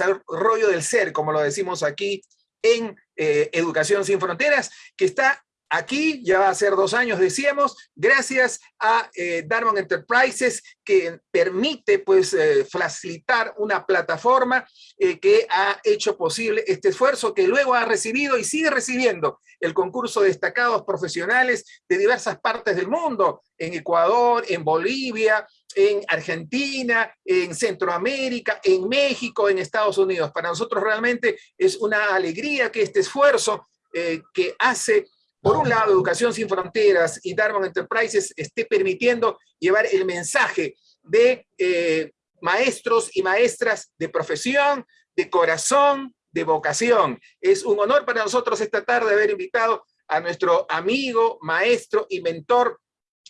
desarrollo del ser, como lo decimos aquí en eh, Educación Sin Fronteras, que está aquí, ya va a ser dos años, decíamos, gracias a eh, Darman Enterprises, que permite pues eh, facilitar una plataforma que ha hecho posible este esfuerzo, que luego ha recibido y sigue recibiendo el concurso de destacados profesionales de diversas partes del mundo, en Ecuador, en Bolivia, en Argentina, en Centroamérica, en México, en Estados Unidos. Para nosotros realmente es una alegría que este esfuerzo que hace por un lado, Educación Sin Fronteras y Darman Enterprises esté permitiendo llevar el mensaje de eh, maestros y maestras de profesión, de corazón, de vocación. Es un honor para nosotros esta tarde haber invitado a nuestro amigo, maestro y mentor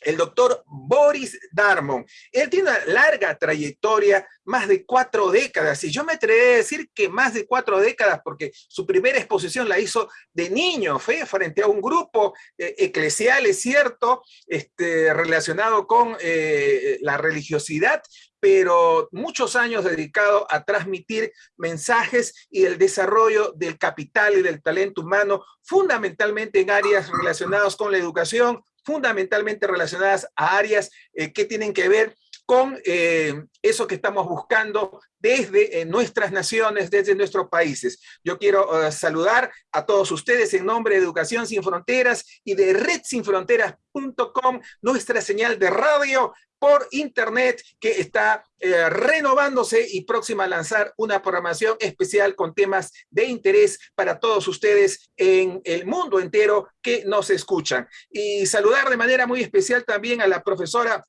el doctor Boris Darmon. Él tiene una larga trayectoria, más de cuatro décadas, y yo me atrevería a decir que más de cuatro décadas, porque su primera exposición la hizo de niño, fue frente a un grupo eh, eclesial, es cierto, este, relacionado con eh, la religiosidad, pero muchos años dedicado a transmitir mensajes y el desarrollo del capital y del talento humano, fundamentalmente en áreas relacionadas con la educación, fundamentalmente relacionadas a áreas eh, que tienen que ver con eh, eso que estamos buscando desde eh, nuestras naciones, desde nuestros países. Yo quiero saludar a todos ustedes en nombre de Educación Sin Fronteras y de redsinfronteras.com, nuestra señal de radio por internet que está renovándose y próxima a lanzar una programación especial con temas de interés para todos ustedes en el mundo entero que nos escuchan. Y saludar de manera muy especial también a la profesora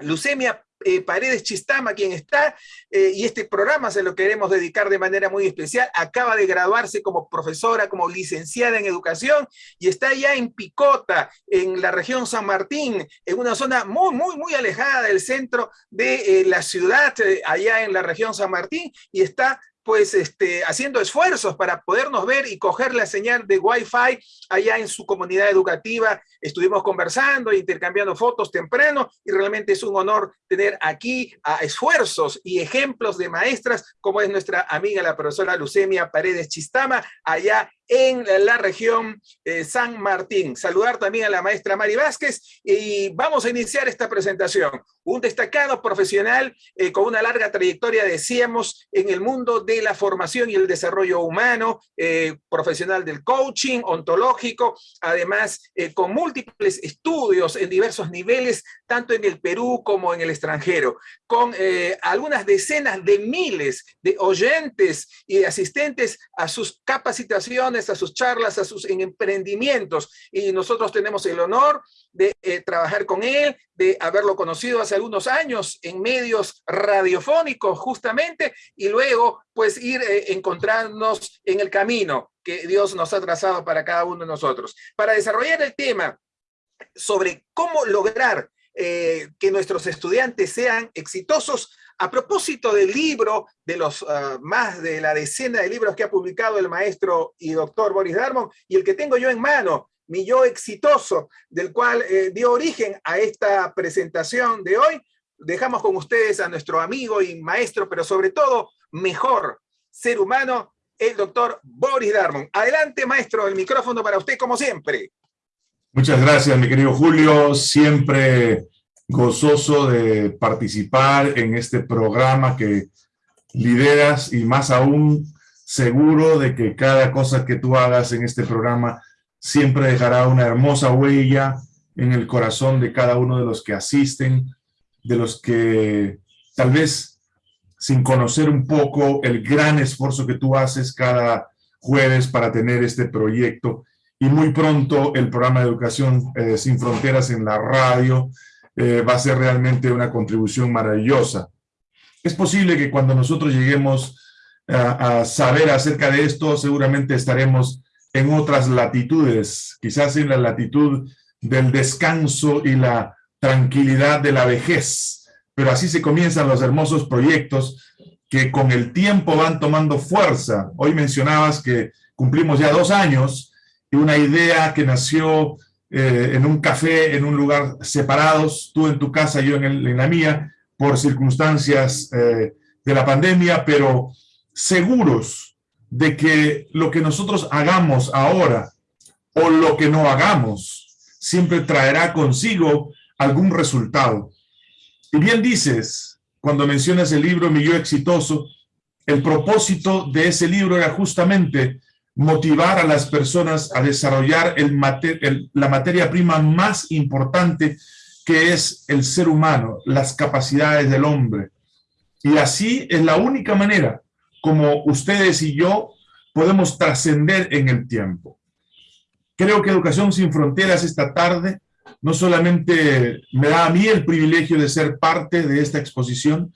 Lucemia eh, Paredes Chistama, quien está, eh, y este programa se lo queremos dedicar de manera muy especial, acaba de graduarse como profesora, como licenciada en educación, y está ya en Picota, en la región San Martín, en una zona muy, muy, muy alejada del centro de eh, la ciudad, allá en la región San Martín, y está pues este, haciendo esfuerzos para podernos ver y coger la señal de Wi-Fi allá en su comunidad educativa. Estuvimos conversando, intercambiando fotos temprano y realmente es un honor tener aquí a esfuerzos y ejemplos de maestras como es nuestra amiga la profesora Lucemia Paredes Chistama allá en la región eh, San Martín. Saludar también a la maestra Mari Vázquez y vamos a iniciar esta presentación. Un destacado profesional eh, con una larga trayectoria, decíamos, en el mundo de la formación y el desarrollo humano, eh, profesional del coaching ontológico, además con múltiples estudios en diversos niveles, tanto en el Perú como en el extranjero, con algunas decenas de miles de oyentes y asistentes a sus capacitaciones a sus charlas, a sus emprendimientos. Y nosotros tenemos el honor de eh, trabajar con él, de haberlo conocido hace algunos años en medios radiofónicos justamente, y luego pues ir eh, encontrarnos en el camino que Dios nos ha trazado para cada uno de nosotros. Para desarrollar el tema sobre cómo lograr eh, que nuestros estudiantes sean exitosos, a propósito del libro, de los ah, más de la decena de libros que ha publicado el maestro y doctor Boris Darmon, y el que tengo yo en mano, mi yo exitoso, del cual eh, dio origen a esta presentación de hoy, dejamos con ustedes a nuestro amigo y maestro, pero sobre todo mejor ser humano, el doctor Boris Darmon. Adelante, maestro, el micrófono para usted como siempre. Muchas gracias, mi querido Julio. Siempre gozoso de participar en este programa que lideras y más aún seguro de que cada cosa que tú hagas en este programa siempre dejará una hermosa huella en el corazón de cada uno de los que asisten, de los que tal vez sin conocer un poco el gran esfuerzo que tú haces cada jueves para tener este proyecto y muy pronto el programa de Educación eh, Sin Fronteras en la radio, eh, va a ser realmente una contribución maravillosa. Es posible que cuando nosotros lleguemos a, saber acerca de esto, seguramente estaremos en otras latitudes, quizás en la latitud del descanso y la tranquilidad de la vejez. Pero así se comienzan los hermosos proyectos que con el tiempo van tomando fuerza. Hoy mencionabas que cumplimos ya dos años y una idea que nació eh, en un café, en un lugar separados, tú en tu casa, yo en, la mía, por circunstancias eh, de la pandemia, pero seguros de que lo que nosotros hagamos ahora o lo que no hagamos siempre traerá consigo algún resultado. Y bien dices, cuando mencionas el libro Mi Yo Exitoso, el propósito de ese libro era justamente motivar a las personas a desarrollar el, la materia prima más importante que es el ser humano, las capacidades del hombre. Y así es la única manera como ustedes y yo podemos trascender en el tiempo. Creo que Educación Sin Fronteras esta tarde no solamente me da a mí el privilegio de ser parte de esta exposición,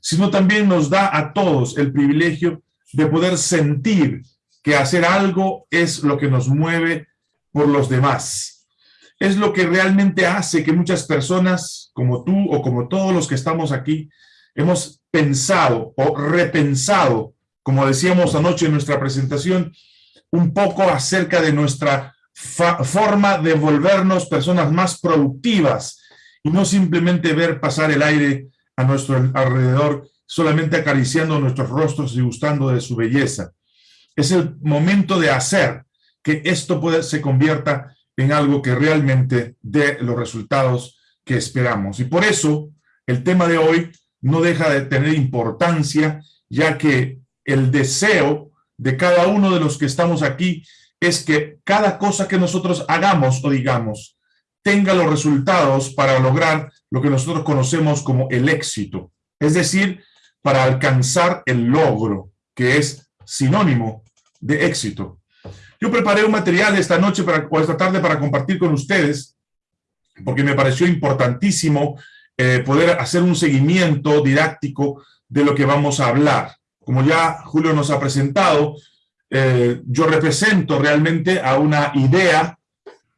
sino también nos da a todos el privilegio de poder sentir que hacer algo es lo que nos mueve por los demás. Es lo que realmente hace que muchas personas, como tú o como todos los que estamos aquí, hemos pensado o repensado, como decíamos anoche en nuestra presentación, un poco acerca de nuestra forma de volvernos personas más productivas y no simplemente ver pasar el aire a nuestro alrededor, solamente acariciando nuestros rostros y gustando de su belleza. Es el momento de hacer que esto puede, se convierta en algo que realmente dé los resultados que esperamos. Y por eso el tema de hoy no deja de tener importancia, ya que el deseo de cada uno de los que estamos aquí es que cada cosa que nosotros hagamos o digamos tenga los resultados para lograr lo que nosotros conocemos como el éxito, es decir, para alcanzar el logro, que es sinónimo de éxito. Yo preparé un material esta noche o esta tarde para compartir con ustedes, porque me pareció importantísimo eh, poder hacer un seguimiento didáctico de lo que vamos a hablar. Como ya Julio nos ha presentado, eh, yo represento realmente a una idea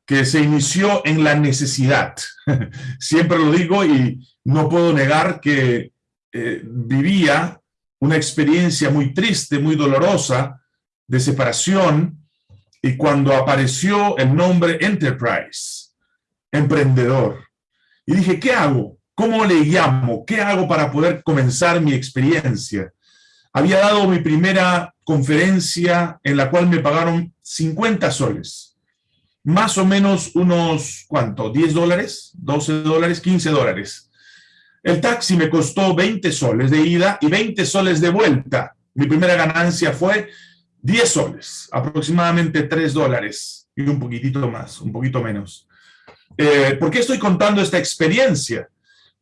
que se inició en la necesidad. Siempre lo digo y no puedo negar que eh, vivía una experiencia muy triste, muy dolorosa, de separación, y cuando apareció el nombre Enterprise, emprendedor, y dije, ¿qué hago? ¿Cómo le llamo? ¿Qué hago para poder comenzar mi experiencia? Había dado mi primera conferencia en la cual me pagaron 50 soles. Más o menos unos, ¿cuánto? ¿10 dólares? ¿12 dólares? ¿15 dólares? El taxi me costó 20 soles de ida y 20 soles de vuelta. Mi primera ganancia fue 10 soles, aproximadamente 3 dólares y un poquitito más, un poquito menos. Eh, ¿Por qué estoy contando esta experiencia?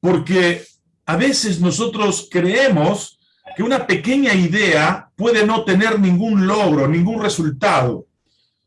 Porque a veces nosotros creemos que una pequeña idea puede no tener ningún logro, ningún resultado.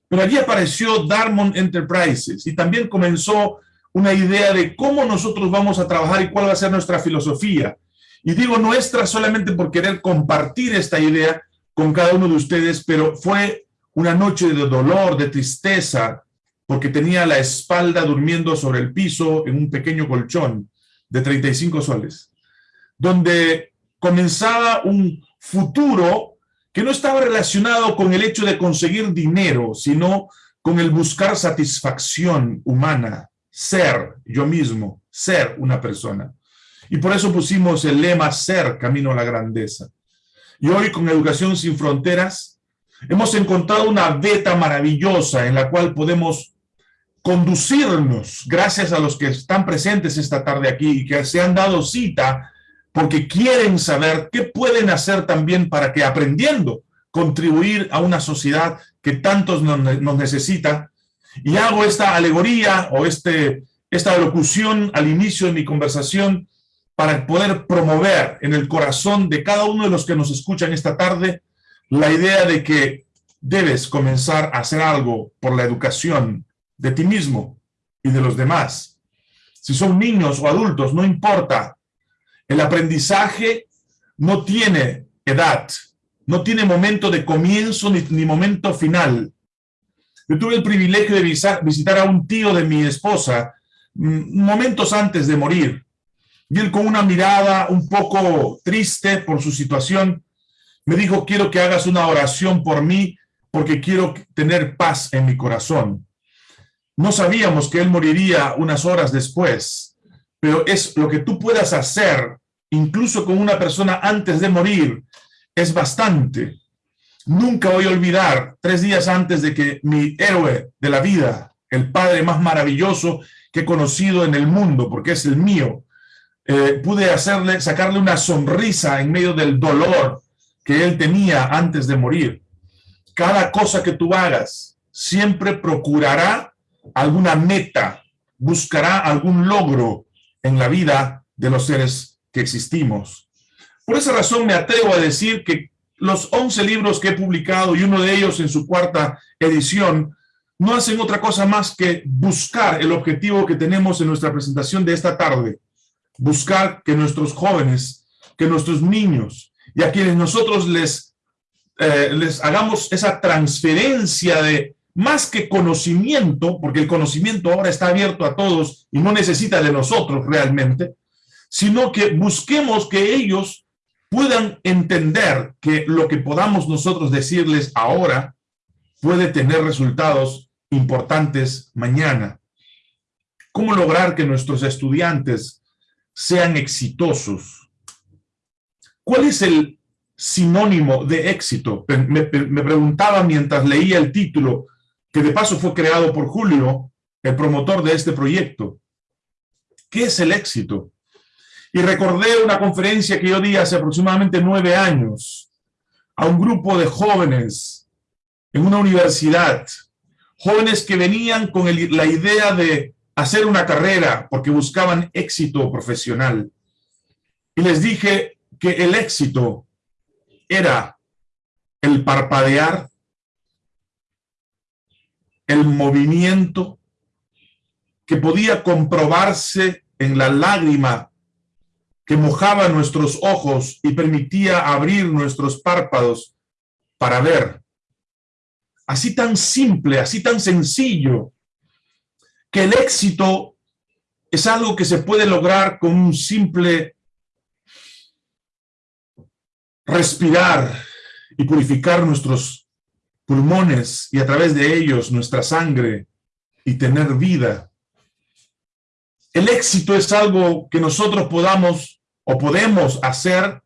Pero allí apareció Darmon Enterprises y también comenzó una idea de cómo nosotros vamos a trabajar y cuál va a ser nuestra filosofía. Y digo nuestra solamente por querer compartir esta idea con cada uno de ustedes, pero fue una noche de dolor, de tristeza, porque tenía la espalda durmiendo sobre el piso en un pequeño colchón de 35 soles, donde comenzaba un futuro que no estaba relacionado con el hecho de conseguir dinero, sino con el buscar satisfacción humana, ser yo mismo, ser una persona. Y por eso pusimos el lema Ser, Camino a la Grandeza. Y hoy con Educación Sin Fronteras hemos encontrado una beta maravillosa en la cual podemos conducirnos, gracias a los que están presentes esta tarde aquí y que se han dado cita porque quieren saber qué pueden hacer también para que aprendiendo contribuir a una sociedad que tantos nos, necesita. Y hago esta alegoría o este, esta locución al inicio de mi conversación para poder promover en el corazón de cada uno de los que nos escuchan esta tarde la idea de que debes comenzar a hacer algo por la educación de ti mismo y de los demás. Si son niños o adultos, no importa, el aprendizaje no tiene edad, no tiene momento de comienzo ni, momento final. Yo tuve el privilegio de visitar a un tío de mi esposa mm, momentos antes de morir. Y él con una mirada un poco triste por su situación, me dijo, quiero que hagas una oración por mí porque quiero tener paz en mi corazón. No sabíamos que él moriría unas horas después, pero es lo que tú puedas hacer incluso con una persona antes de morir, es bastante. Nunca voy a olvidar, tres días antes de que mi héroe de la vida, el padre más maravilloso que he conocido en el mundo, porque es el mío, eh, pude hacerle, sacarle una sonrisa en medio del dolor que él tenía antes de morir. Cada cosa que tú hagas siempre procurará alguna meta, buscará algún logro en la vida de los seres que existimos. Por esa razón me atrevo a decir que los 11 libros que he publicado y uno de ellos en su cuarta edición no hacen otra cosa más que buscar el objetivo que tenemos en nuestra presentación de esta tarde. Buscar que nuestros jóvenes, que nuestros niños y a quienes nosotros les, eh, les hagamos esa transferencia de más que conocimiento, porque el conocimiento ahora está abierto a todos y no necesita de nosotros realmente, sino que busquemos que ellos puedan entender que lo que podamos nosotros decirles ahora puede tener resultados importantes mañana. ¿Cómo lograr que nuestros estudiantes sean exitosos? ¿Cuál es el sinónimo de éxito? Me, me preguntaba mientras leía el título que de paso fue creado por Julio, el promotor de este proyecto. ¿Qué es el éxito? Y recordé una conferencia que yo di hace aproximadamente nueve años a un grupo de jóvenes en una universidad, jóvenes que venían con la idea de hacer una carrera porque buscaban éxito profesional. Y les dije que el éxito era el parpadear el movimiento que podía comprobarse en la lágrima que mojaba nuestros ojos y permitía abrir nuestros párpados para ver. Así tan simple, así tan sencillo, que el éxito es algo que se puede lograr con un simple respirar y purificar nuestros pulmones y a través de ellos nuestra sangre y tener vida. El éxito es algo que nosotros podamos o podemos hacer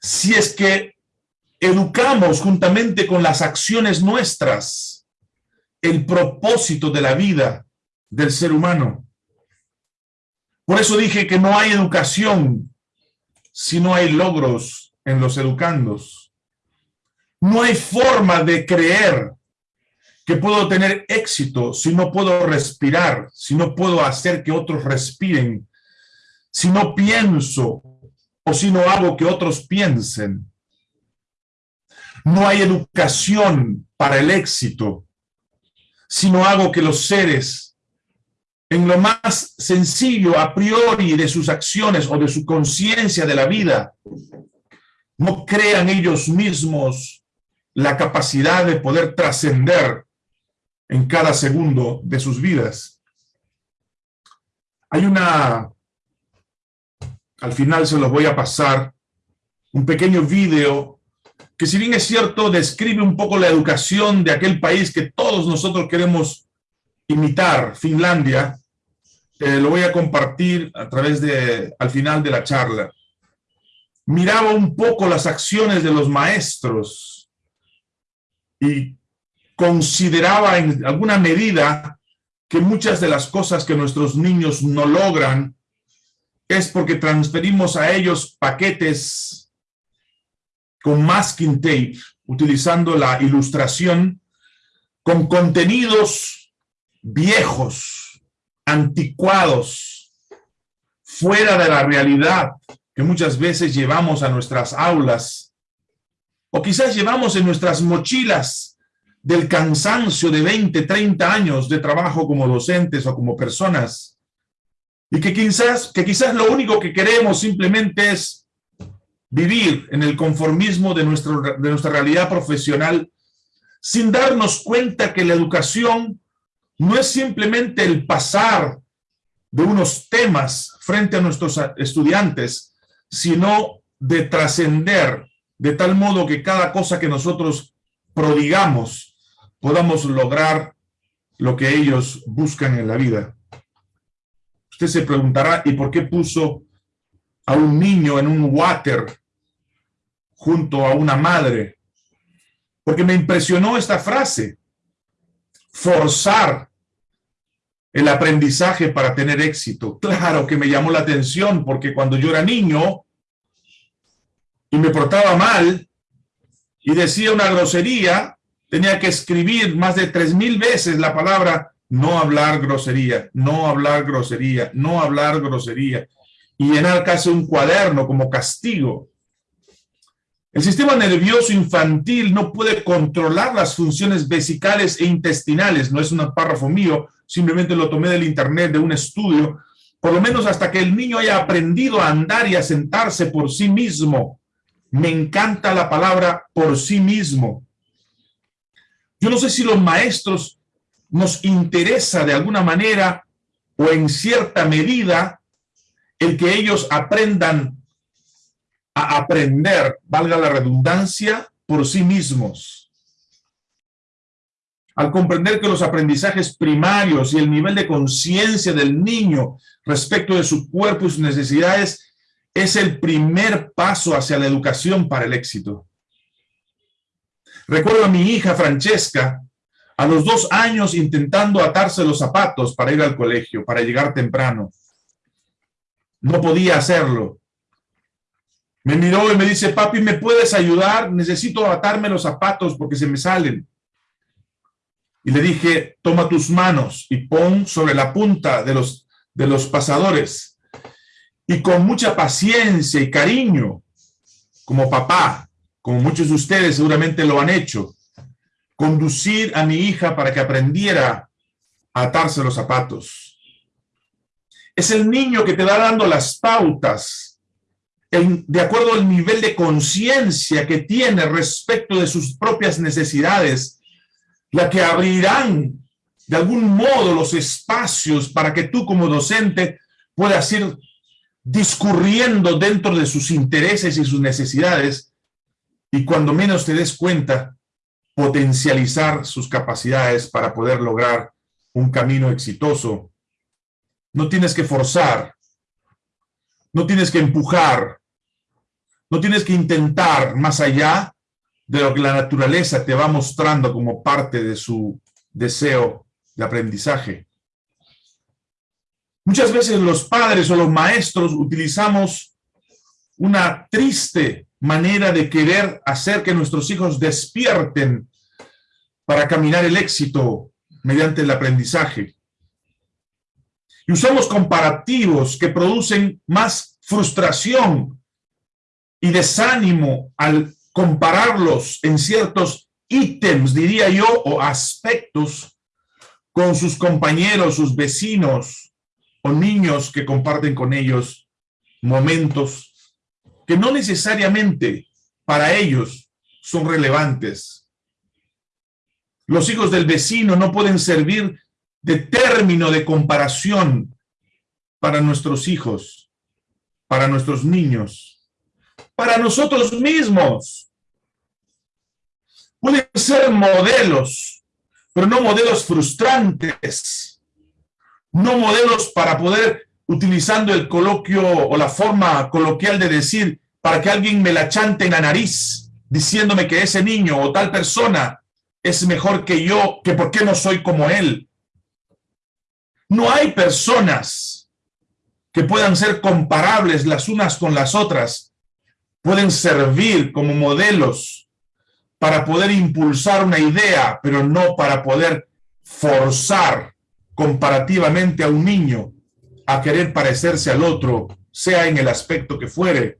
si es que educamos juntamente con las acciones nuestras el propósito de la vida del ser humano. Por eso dije que no hay educación si no hay logros en los educandos. No hay forma de creer que puedo tener éxito si no puedo respirar, si no puedo hacer que otros respiren, si no pienso o si no hago que otros piensen. No hay educación para el éxito si no hago que los seres, en lo más sencillo a priori de sus acciones o de su conciencia de la vida, no crean ellos mismos la capacidad de poder trascender en cada segundo de sus vidas. Hay una, al final se los voy a pasar, un pequeño video que si bien es cierto, describe un poco la educación de aquel país que todos nosotros queremos imitar, Finlandia, eh, lo voy a compartir a través de, al final de la charla. Miraba un poco las acciones de los maestros y consideraba en alguna medida que muchas de las cosas que nuestros niños no logran es porque transferimos a ellos paquetes con masking tape, utilizando la ilustración, con contenidos viejos, anticuados, fuera de la realidad que muchas veces llevamos a nuestras aulas o quizás llevamos en nuestras mochilas del cansancio de 20, 30 años de trabajo como docentes o como personas, y que quizás, que quizás lo único que queremos simplemente es vivir en el conformismo de, nuestro, de nuestra realidad profesional, sin darnos cuenta que la educación no es simplemente el pasar de unos temas frente a nuestros estudiantes, sino de trascender de tal modo que cada cosa que nosotros prodigamos podamos lograr lo que ellos buscan en la vida. Usted se preguntará, ¿y por qué puso a un niño en un water junto a una madre, porque me impresionó esta frase, forzar el aprendizaje para tener éxito. Claro que me llamó la atención, porque cuando yo era niño y me portaba mal y decía una grosería, tenía que escribir más de tres mil veces la palabra no hablar grosería, no hablar grosería, no hablar grosería, y llenar casi un cuaderno como castigo. El sistema nervioso infantil no puede controlar las funciones vesicales e intestinales, no es un párrafo mío, simplemente lo tomé del internet de un estudio, por lo menos hasta que el niño haya aprendido a andar y a sentarse por sí mismo. Me encanta la palabra por sí mismo. Yo no sé si los maestros nos interesa de alguna manera o en cierta medida el que ellos aprendan a aprender, valga la redundancia, por sí mismos. Al comprender que los aprendizajes primarios y el nivel de conciencia del niño respecto de su cuerpo y sus necesidades es el primer paso hacia la educación para el éxito. Recuerdo a mi hija Francesca, a los dos años intentando atarse los zapatos para ir al colegio, para llegar temprano. No podía hacerlo. Me miró y me dice, papi, ¿me puedes ayudar? Necesito atarme los zapatos porque se me salen. Y le dije, toma tus manos y pon sobre la punta de los, de los pasadores. Y con mucha paciencia y cariño, como papá, como muchos de ustedes seguramente lo han hecho, conducir a mi hija para que aprendiera a atarse los zapatos. Es el niño que te va dando las pautas de acuerdo al nivel de conciencia que tiene respecto de sus propias necesidades, la que abrirán de algún modo los espacios para que tú como docente puedas ir discurriendo dentro de sus intereses y sus necesidades y cuando menos te des cuenta, potencializar sus capacidades para poder lograr un camino exitoso. No tienes que forzar, no tienes que empujar, no tienes que intentar más allá de lo que la naturaleza te va mostrando como parte de su deseo de aprendizaje. Muchas veces los padres o los maestros utilizamos una triste manera de querer hacer que nuestros hijos despierten para caminar el éxito mediante el aprendizaje. Y usamos comparativos que producen más frustración y desánimo al compararlos en ciertos ítems, diría yo, o aspectos con sus compañeros, sus vecinos o niños que comparten con ellos momentos que no necesariamente para ellos son relevantes. Los hijos del vecino no pueden servir de término de comparación para nuestros hijos, para nuestros niños, para nosotros mismos. Pueden ser modelos, pero no modelos frustrantes, no modelos para poder utilizando el coloquio o la forma coloquial de decir para que alguien me la chante en la nariz, diciéndome que ese niño o tal persona es mejor que yo, que por qué no soy como él. No hay personas que puedan ser comparables las unas con las otras, pueden servir como modelos para poder impulsar una idea, pero no para poder forzar comparativamente a un niño a querer parecerse al otro, sea en el aspecto que fuere.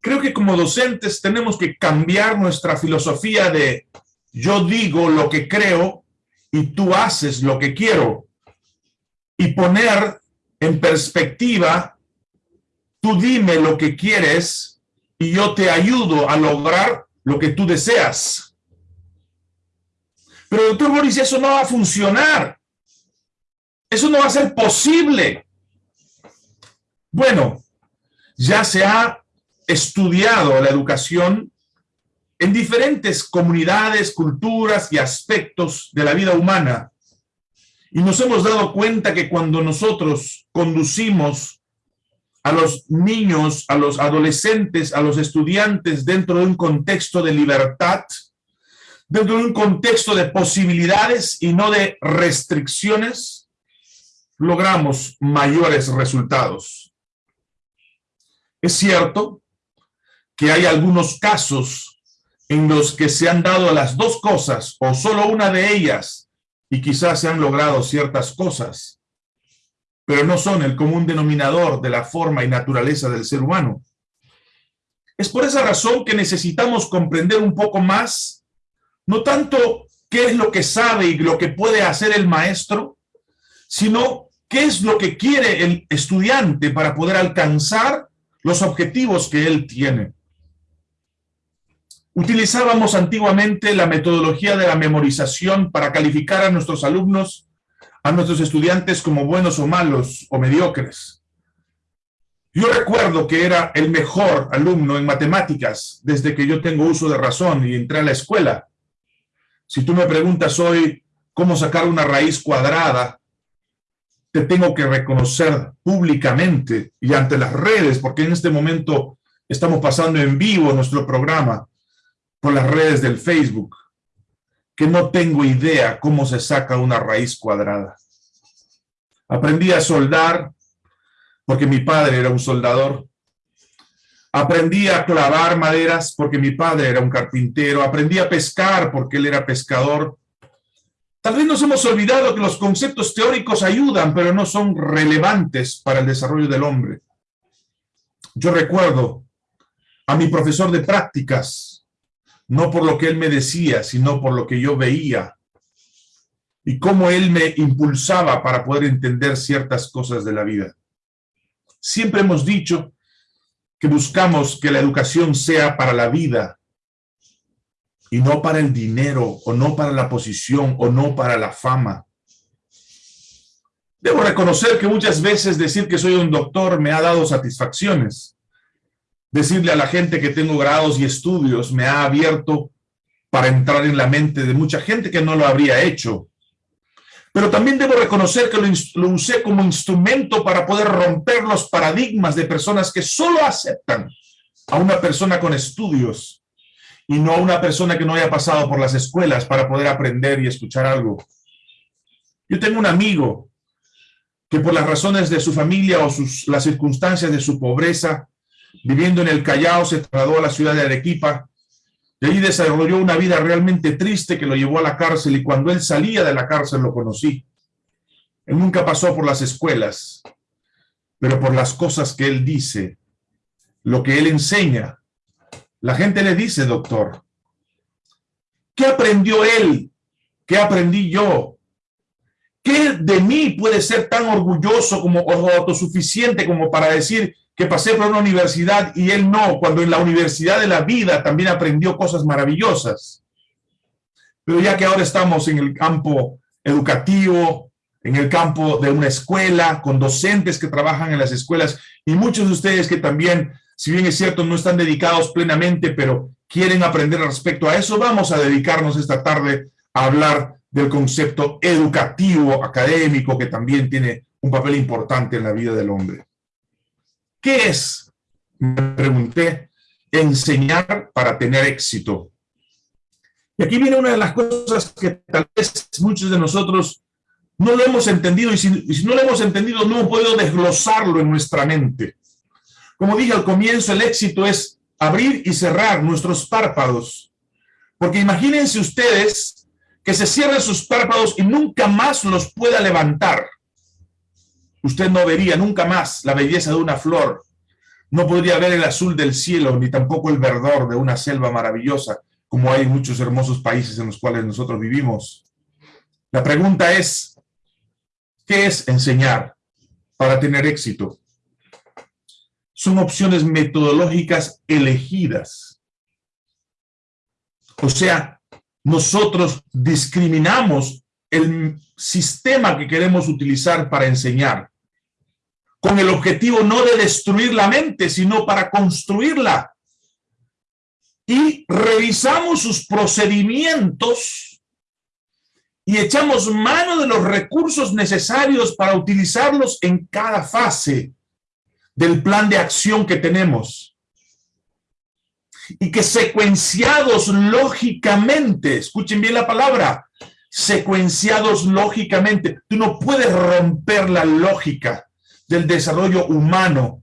Creo que como docentes tenemos que cambiar nuestra filosofía de yo digo lo que creo y tú haces lo que quiero y poner en perspectiva tú dime lo que quieres y yo te ayudo a lograr lo que tú deseas. Pero doctor Boris, eso no va a funcionar. Eso no va a ser posible. Bueno, ya se ha estudiado la educación en diferentes comunidades, culturas y aspectos de la vida humana. Y nos hemos dado cuenta que cuando nosotros conducimos a los niños, a los adolescentes, a los estudiantes dentro de un contexto de libertad, dentro de un contexto de posibilidades y no de restricciones, logramos mayores resultados. Es cierto que hay algunos casos en los que se han dado las dos cosas o solo una de ellas y quizás se han logrado ciertas cosas, pero no son el común denominador de la forma y naturaleza del ser humano. Es por esa razón que necesitamos comprender un poco más, no tanto qué es lo que sabe y lo que puede hacer el maestro, sino qué es lo que quiere el estudiante para poder alcanzar los objetivos que él tiene. Utilizábamos antiguamente la metodología de la memorización para calificar a nuestros alumnos, a nuestros estudiantes como buenos o malos o mediocres. Yo recuerdo que era el mejor alumno en matemáticas desde que yo tengo uso de razón y entré a la escuela. Si tú me preguntas hoy cómo sacar una raíz cuadrada, te tengo que reconocer públicamente y ante las redes, porque en este momento estamos pasando en vivo nuestro programa por las redes del Facebook, que no tengo idea cómo se saca una raíz cuadrada. Aprendí a soldar porque mi padre era un soldador. Aprendí a clavar maderas porque mi padre era un carpintero. Aprendí a pescar porque él era pescador. Tal vez nos hemos olvidado que los conceptos teóricos ayudan, pero no son relevantes para el desarrollo del hombre. Yo recuerdo a mi profesor de prácticas, no por lo que él me decía, sino por lo que yo veía y cómo él me impulsaba para poder entender ciertas cosas de la vida. Siempre hemos dicho que buscamos que la educación sea para la vida y no para el dinero o no para la posición o no para la fama. Debo reconocer que muchas veces decir que soy un doctor me ha dado satisfacciones, decirle a la gente que tengo grados y estudios me ha abierto para entrar en la mente de mucha gente que no lo habría hecho. Pero también debo reconocer que lo, usé como instrumento para poder romper los paradigmas de personas que solo aceptan a una persona con estudios y no a una persona que no haya pasado por las escuelas para poder aprender y escuchar algo. Yo tengo un amigo que por las razones de su familia o las circunstancias de su pobreza viviendo en el Callao, se trasladó a la ciudad de Arequipa, y allí desarrolló una vida realmente triste que lo llevó a la cárcel, y cuando él salía de la cárcel lo conocí. Él nunca pasó por las escuelas, pero por las cosas que él dice, lo que él enseña. La gente le dice, doctor, ¿qué aprendió él? ¿Qué aprendí yo? ¿Qué de mí puede ser tan orgulloso como autosuficiente como para decir que pasé por una universidad y él no, cuando en la universidad de la vida también aprendió cosas maravillosas. Pero ya que ahora estamos en el campo educativo, en el campo de una escuela, con docentes que trabajan en las escuelas, y muchos de ustedes que también, si bien es cierto, no están dedicados plenamente, pero quieren aprender respecto a eso, vamos a dedicarnos esta tarde a hablar del concepto educativo, académico, que también tiene un papel importante en la vida del hombre. ¿Qué es? Me pregunté, enseñar para tener éxito. Y aquí viene una de las cosas que tal vez muchos de nosotros no lo hemos entendido, y si, no lo hemos entendido, no hemos podido desglosarlo en nuestra mente. Como dije al comienzo, el éxito es abrir y cerrar nuestros párpados. Porque imagínense ustedes que se cierren sus párpados y nunca más los pueda levantar usted no vería nunca más la belleza de una flor, no podría ver el azul del cielo, ni tampoco el verdor de una selva maravillosa, como hay muchos hermosos países en los cuales nosotros vivimos. La pregunta es, ¿qué es enseñar para tener éxito? Son opciones metodológicas elegidas. O sea, nosotros discriminamos el sistema que queremos utilizar para enseñar con el objetivo no de destruir la mente, sino para construirla. Y revisamos sus procedimientos y echamos mano de los recursos necesarios para utilizarlos en cada fase del plan de acción que tenemos. Y que secuenciados lógicamente, escuchen bien la palabra, secuenciados lógicamente, tú no puedes romper la lógica del desarrollo humano.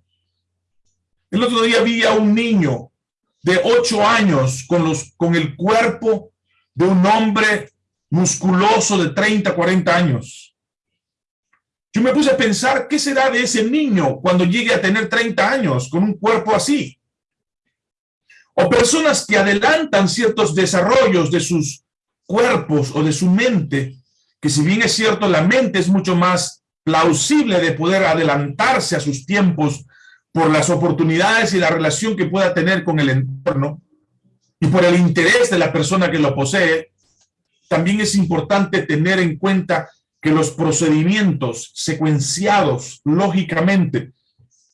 El otro día vi a un niño de ocho años con, los, con el cuerpo de un hombre musculoso de 30, 40 años. Yo me puse a pensar, ¿qué será de ese niño cuando llegue a tener 30 años con un cuerpo así? O personas que adelantan ciertos desarrollos de sus cuerpos o de su mente, que si bien es cierto, la mente es mucho más plausible de poder adelantarse a sus tiempos por las oportunidades y la relación que pueda tener con el entorno y por el interés de la persona que lo posee, también es importante tener en cuenta que los procedimientos secuenciados lógicamente,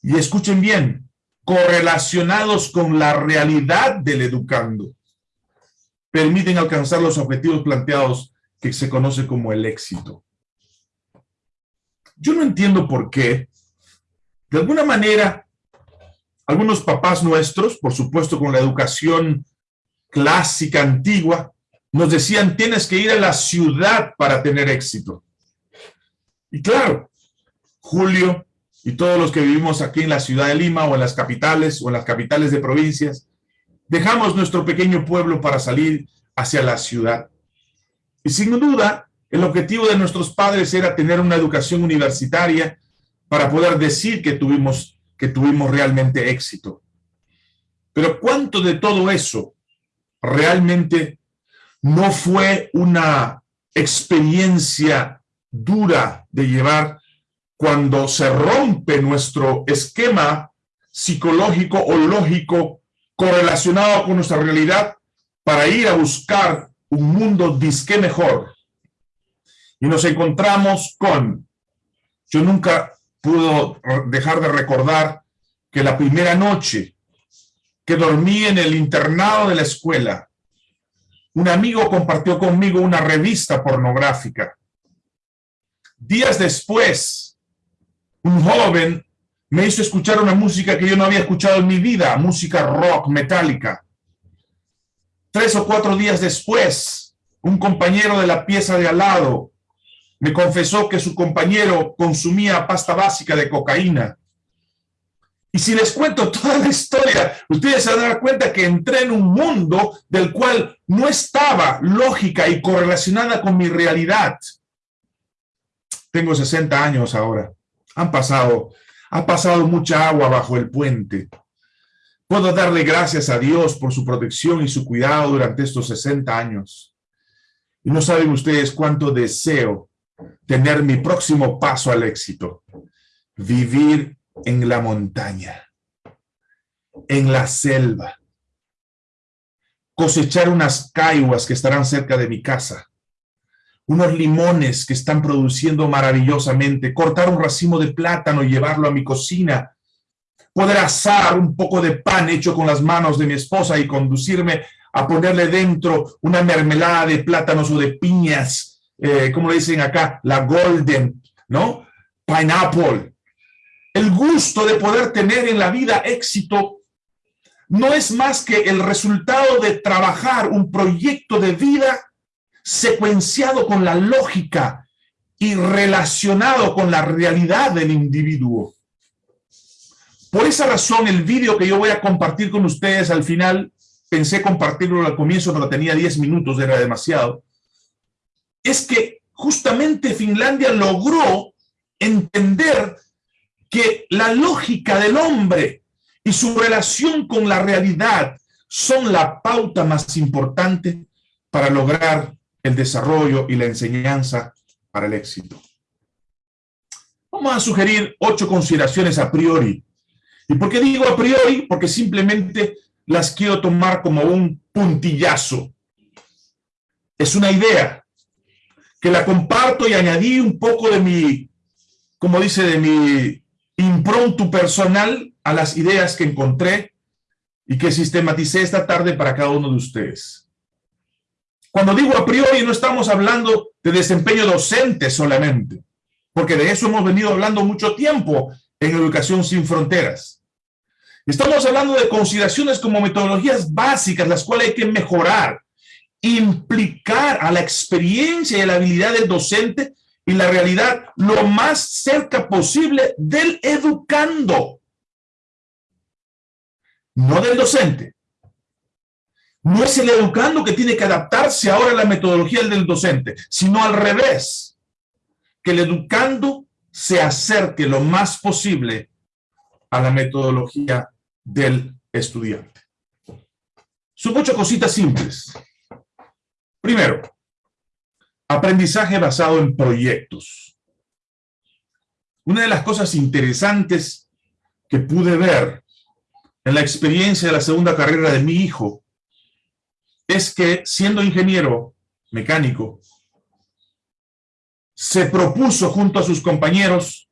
y escuchen bien, correlacionados con la realidad del educando, permiten alcanzar los objetivos planteados que se conoce como el éxito. Yo no entiendo por qué, de alguna manera, algunos papás nuestros, por supuesto con la educación clásica, antigua, nos decían, tienes que ir a la ciudad para tener éxito. Y claro, Julio y todos los que vivimos aquí en la ciudad de Lima o en las capitales o en las capitales de provincias, dejamos nuestro pequeño pueblo para salir hacia la ciudad. Y sin duda, el objetivo de nuestros padres era tener una educación universitaria para poder decir que tuvimos, que tuvimos realmente éxito. Pero ¿cuánto de todo eso realmente no fue una experiencia dura de llevar cuando se rompe nuestro esquema psicológico o lógico correlacionado con nuestra realidad para ir a buscar un mundo disque mejor. Y nos encontramos con, yo nunca puedo dejar de recordar que la primera noche que dormí en el internado de la escuela, un amigo compartió conmigo una revista pornográfica Días después, un joven me hizo escuchar una música que yo no había escuchado en mi vida, música rock metálica. Tres o cuatro días después, un compañero de la pieza de al lado me confesó que su compañero consumía pasta básica de cocaína. Y si les cuento toda la historia, ustedes se van a dar cuenta que entré en un mundo del cual no estaba lógica y correlacionada con mi realidad. Tengo 60 años ahora. Han pasado, ha pasado mucha agua bajo el puente. Puedo darle gracias a Dios por su protección y su cuidado durante estos 60 años. Y no saben ustedes cuánto deseo tener mi próximo paso al éxito. Vivir en la montaña, en la selva, cosechar unas caiguas que estarán cerca de mi casa, unos limones que están produciendo maravillosamente, cortar un racimo de plátano y llevarlo a mi cocina, poder asar un poco de pan hecho con las manos de mi esposa y conducirme a ponerle dentro una mermelada de plátanos o de piñas, eh, como le dicen acá, la golden, ¿no? Pineapple. El gusto de poder tener en la vida éxito no es más que el resultado de trabajar un proyecto de vida secuenciado con la lógica y relacionado con la realidad del individuo. Por esa razón, el vídeo que yo voy a compartir con ustedes al final, pensé compartirlo al comienzo, pero tenía 10 minutos, era demasiado, es que justamente Finlandia logró entender que la lógica del hombre y su relación con la realidad son la pauta más importante para lograr el desarrollo y la enseñanza para el éxito. Vamos a sugerir ocho consideraciones a priori. ¿Y por qué digo a priori? Porque simplemente las quiero tomar como un puntillazo. Es una idea que la comparto y añadí un poco de mi, como dice, de mi impronto personal a las ideas que encontré y que sistematicé esta tarde para cada uno de ustedes. Cuando digo a priori, no estamos hablando de desempeño docente solamente, porque de eso hemos venido hablando mucho tiempo en Educación Sin Fronteras. Estamos hablando de consideraciones como metodologías básicas, las cuales hay que mejorar, implicar a la experiencia y a la habilidad del docente y la realidad lo más cerca posible del educando, no del docente. No es el educando que tiene que adaptarse ahora a la metodología del docente, sino al revés, que el educando se acerque lo más posible a la metodología del estudiante. Son muchas cositas simples. Primero, aprendizaje basado en proyectos. Una de las cosas interesantes que pude ver en la experiencia de la segunda carrera de mi hijo es que siendo ingeniero mecánico, se propuso junto a sus compañeros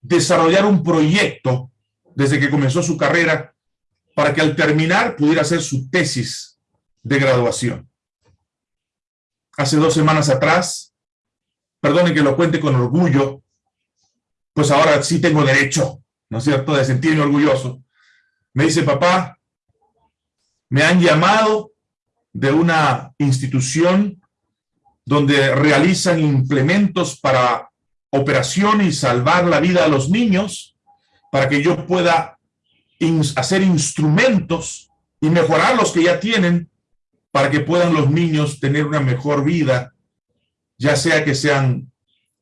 desarrollar un proyecto desde que comenzó su carrera para que al terminar pudiera hacer su tesis de graduación. Hace dos semanas atrás, perdonen que lo cuente con orgullo, pues ahora sí tengo derecho, ¿no es cierto?, de sentirme orgulloso. Me dice, papá, me han llamado de una institución donde realizan implementos para operación y salvar la vida a los niños, para que yo pueda hacer instrumentos y mejorar los que ya tienen para que puedan los niños tener una mejor vida, ya sea que sean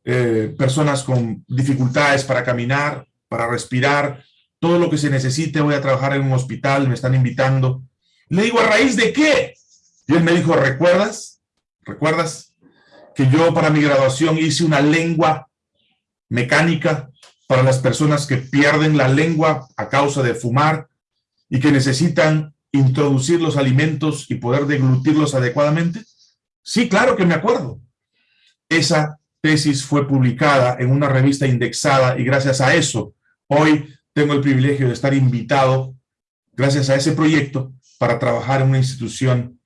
eh, personas con dificultades para caminar, para respirar, todo lo que se necesite, voy a trabajar en un hospital, me están invitando. Le digo, ¿a raíz de qué? Él me dijo, ¿recuerdas? ¿Recuerdas que yo para mi graduación hice una lengua mecánica para las personas que pierden la lengua a causa de fumar y que necesitan introducir los alimentos y poder deglutirlos adecuadamente? Sí, claro que me acuerdo. Esa tesis fue publicada en una revista indexada y gracias a eso hoy tengo el privilegio de estar invitado, gracias a ese proyecto, para trabajar en una institución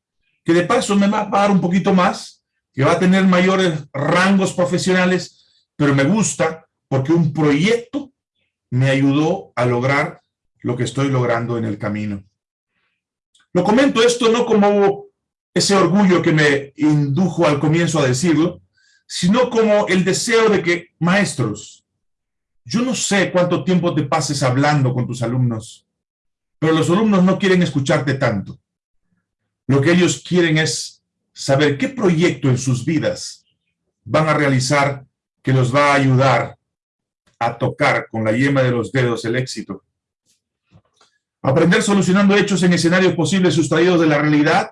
que de paso me va a pagar un poquito más, que va a tener mayores rangos profesionales, pero me gusta porque un proyecto me ayudó a lograr lo que estoy logrando en el camino. Lo comento esto no como ese orgullo que me indujo al comienzo a decirlo, sino como el deseo de que, maestros, yo no sé cuánto tiempo te pases hablando con tus alumnos, pero los alumnos no quieren escucharte tanto. Lo que ellos quieren es saber qué proyecto en sus vidas van a realizar que los va a ayudar a tocar con la yema de los dedos el éxito. Aprender solucionando hechos en escenarios posibles sustraídos de la realidad.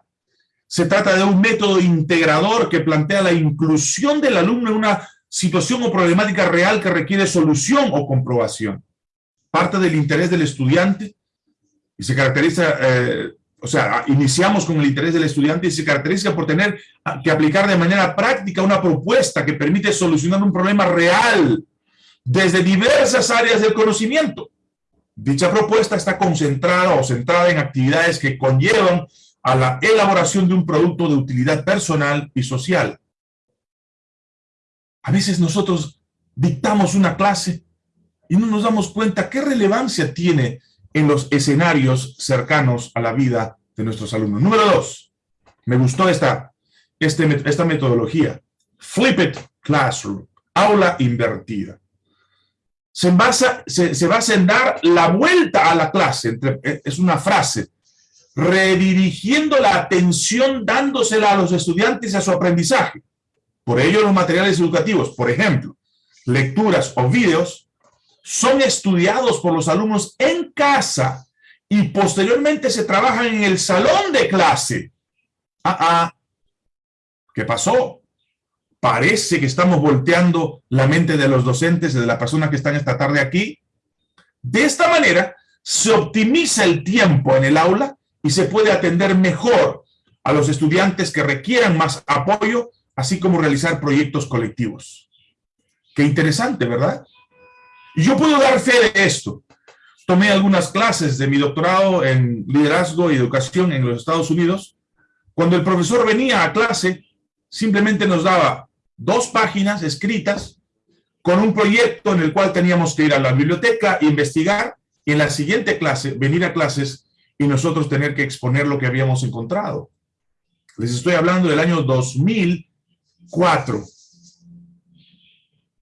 Se trata de un método integrador que plantea la inclusión del alumno en una situación o problemática real que requiere solución o comprobación. Parte del interés del estudiante y se caracteriza, eh, o sea, iniciamos con el interés del estudiante y se caracteriza por tener que aplicar de manera práctica una propuesta que permite solucionar un problema real desde diversas áreas del conocimiento. Dicha propuesta está concentrada o centrada en actividades que conllevan a la elaboración de un producto de utilidad personal y social. A veces nosotros dictamos una clase y no nos damos cuenta qué relevancia tiene en los escenarios cercanos a la vida de nuestros alumnos. Número dos, me gustó esta, este, esta metodología. Flip it classroom, aula invertida se basa, se, basa en dar la vuelta a la clase, eh, es una frase, redirigiendo la atención dándosela a los estudiantes a su aprendizaje. Por ello los materiales educativos, por ejemplo, lecturas o vídeos, son estudiados por los alumnos en casa y posteriormente se trabajan en el salón de clase. Ah, ah, ¿qué pasó? parece que estamos volteando la mente de los docentes, de las personas que están esta tarde aquí. De esta manera, se optimiza el tiempo en el aula y se puede atender mejor a los estudiantes que requieran más apoyo, así como realizar proyectos colectivos. Qué interesante, ¿verdad? Yo puedo dar fe de esto. Tomé algunas clases de mi doctorado en liderazgo y educación en los Estados Unidos. Cuando el profesor venía a clase, simplemente nos daba dos páginas escritas con un proyecto en el cual teníamos que ir a la biblioteca, investigar, y en la siguiente clase, venir a clases y nosotros tener que exponer lo que habíamos encontrado. Les estoy hablando del año 2004.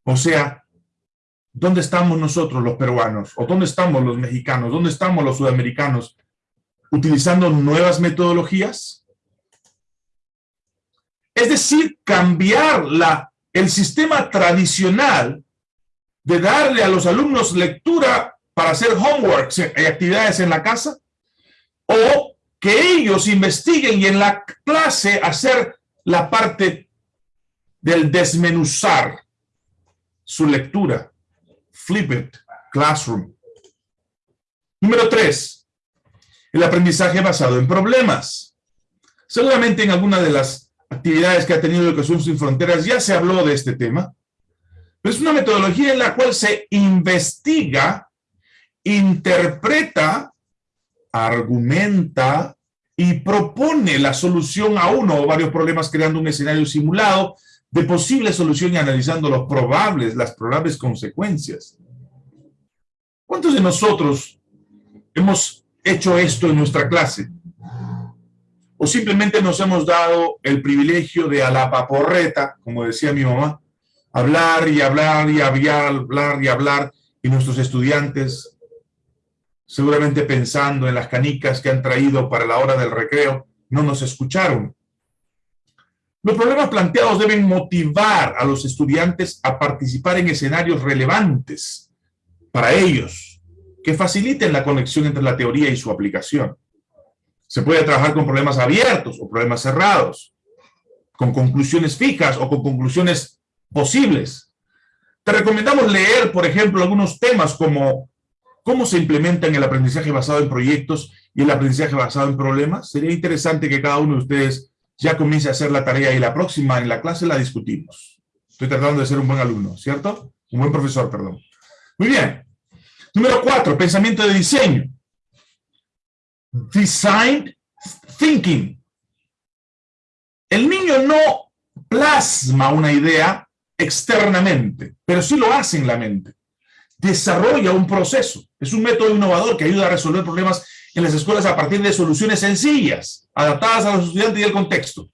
O sea, ¿dónde estamos nosotros los peruanos? ¿O dónde estamos los mexicanos? ¿Dónde estamos los sudamericanos? ¿Utilizando nuevas metodologías? Es decir, cambiar la, el sistema tradicional de darle a los alumnos lectura para hacer homeworks y actividades en la casa, o que ellos investiguen y en la clase hacer la parte del desmenuzar su lectura. Flip it, classroom. Número tres, el aprendizaje basado en problemas. Seguramente en alguna de las actividades que ha tenido Educación Sin Fronteras ya se habló de este tema, es una metodología en la cual se investiga, interpreta, argumenta y propone la solución a uno o varios problemas creando un escenario simulado de posible solución y analizando los probables, las probables consecuencias. ¿Cuántos de nosotros hemos hecho esto en nuestra clase? o simplemente nos hemos dado el privilegio de a la paporreta, como decía mi mamá, hablar y hablar y hablar, hablar y hablar, y nuestros estudiantes, seguramente pensando en las canicas que han traído para la hora del recreo, no nos escucharon. Los problemas planteados deben motivar a los estudiantes a participar en escenarios relevantes para ellos, que faciliten la conexión entre la teoría y su aplicación. Se puede trabajar con problemas abiertos o problemas cerrados, con conclusiones fijas o con conclusiones posibles. Te recomendamos leer, por ejemplo, algunos temas como cómo se implementan el aprendizaje basado en proyectos y el aprendizaje basado en problemas. Sería interesante que cada uno de ustedes ya comience a hacer la tarea y la próxima en la clase la discutimos. Estoy tratando de ser un buen alumno, ¿cierto? Un buen profesor, perdón. Muy bien. Número cuatro, pensamiento de diseño. Design Thinking. El niño no plasma una idea externamente, pero sí lo hace en la mente. Desarrolla un proceso. Es un método innovador que ayuda a resolver problemas en las escuelas a partir de soluciones sencillas, adaptadas a los estudiantes y el contexto.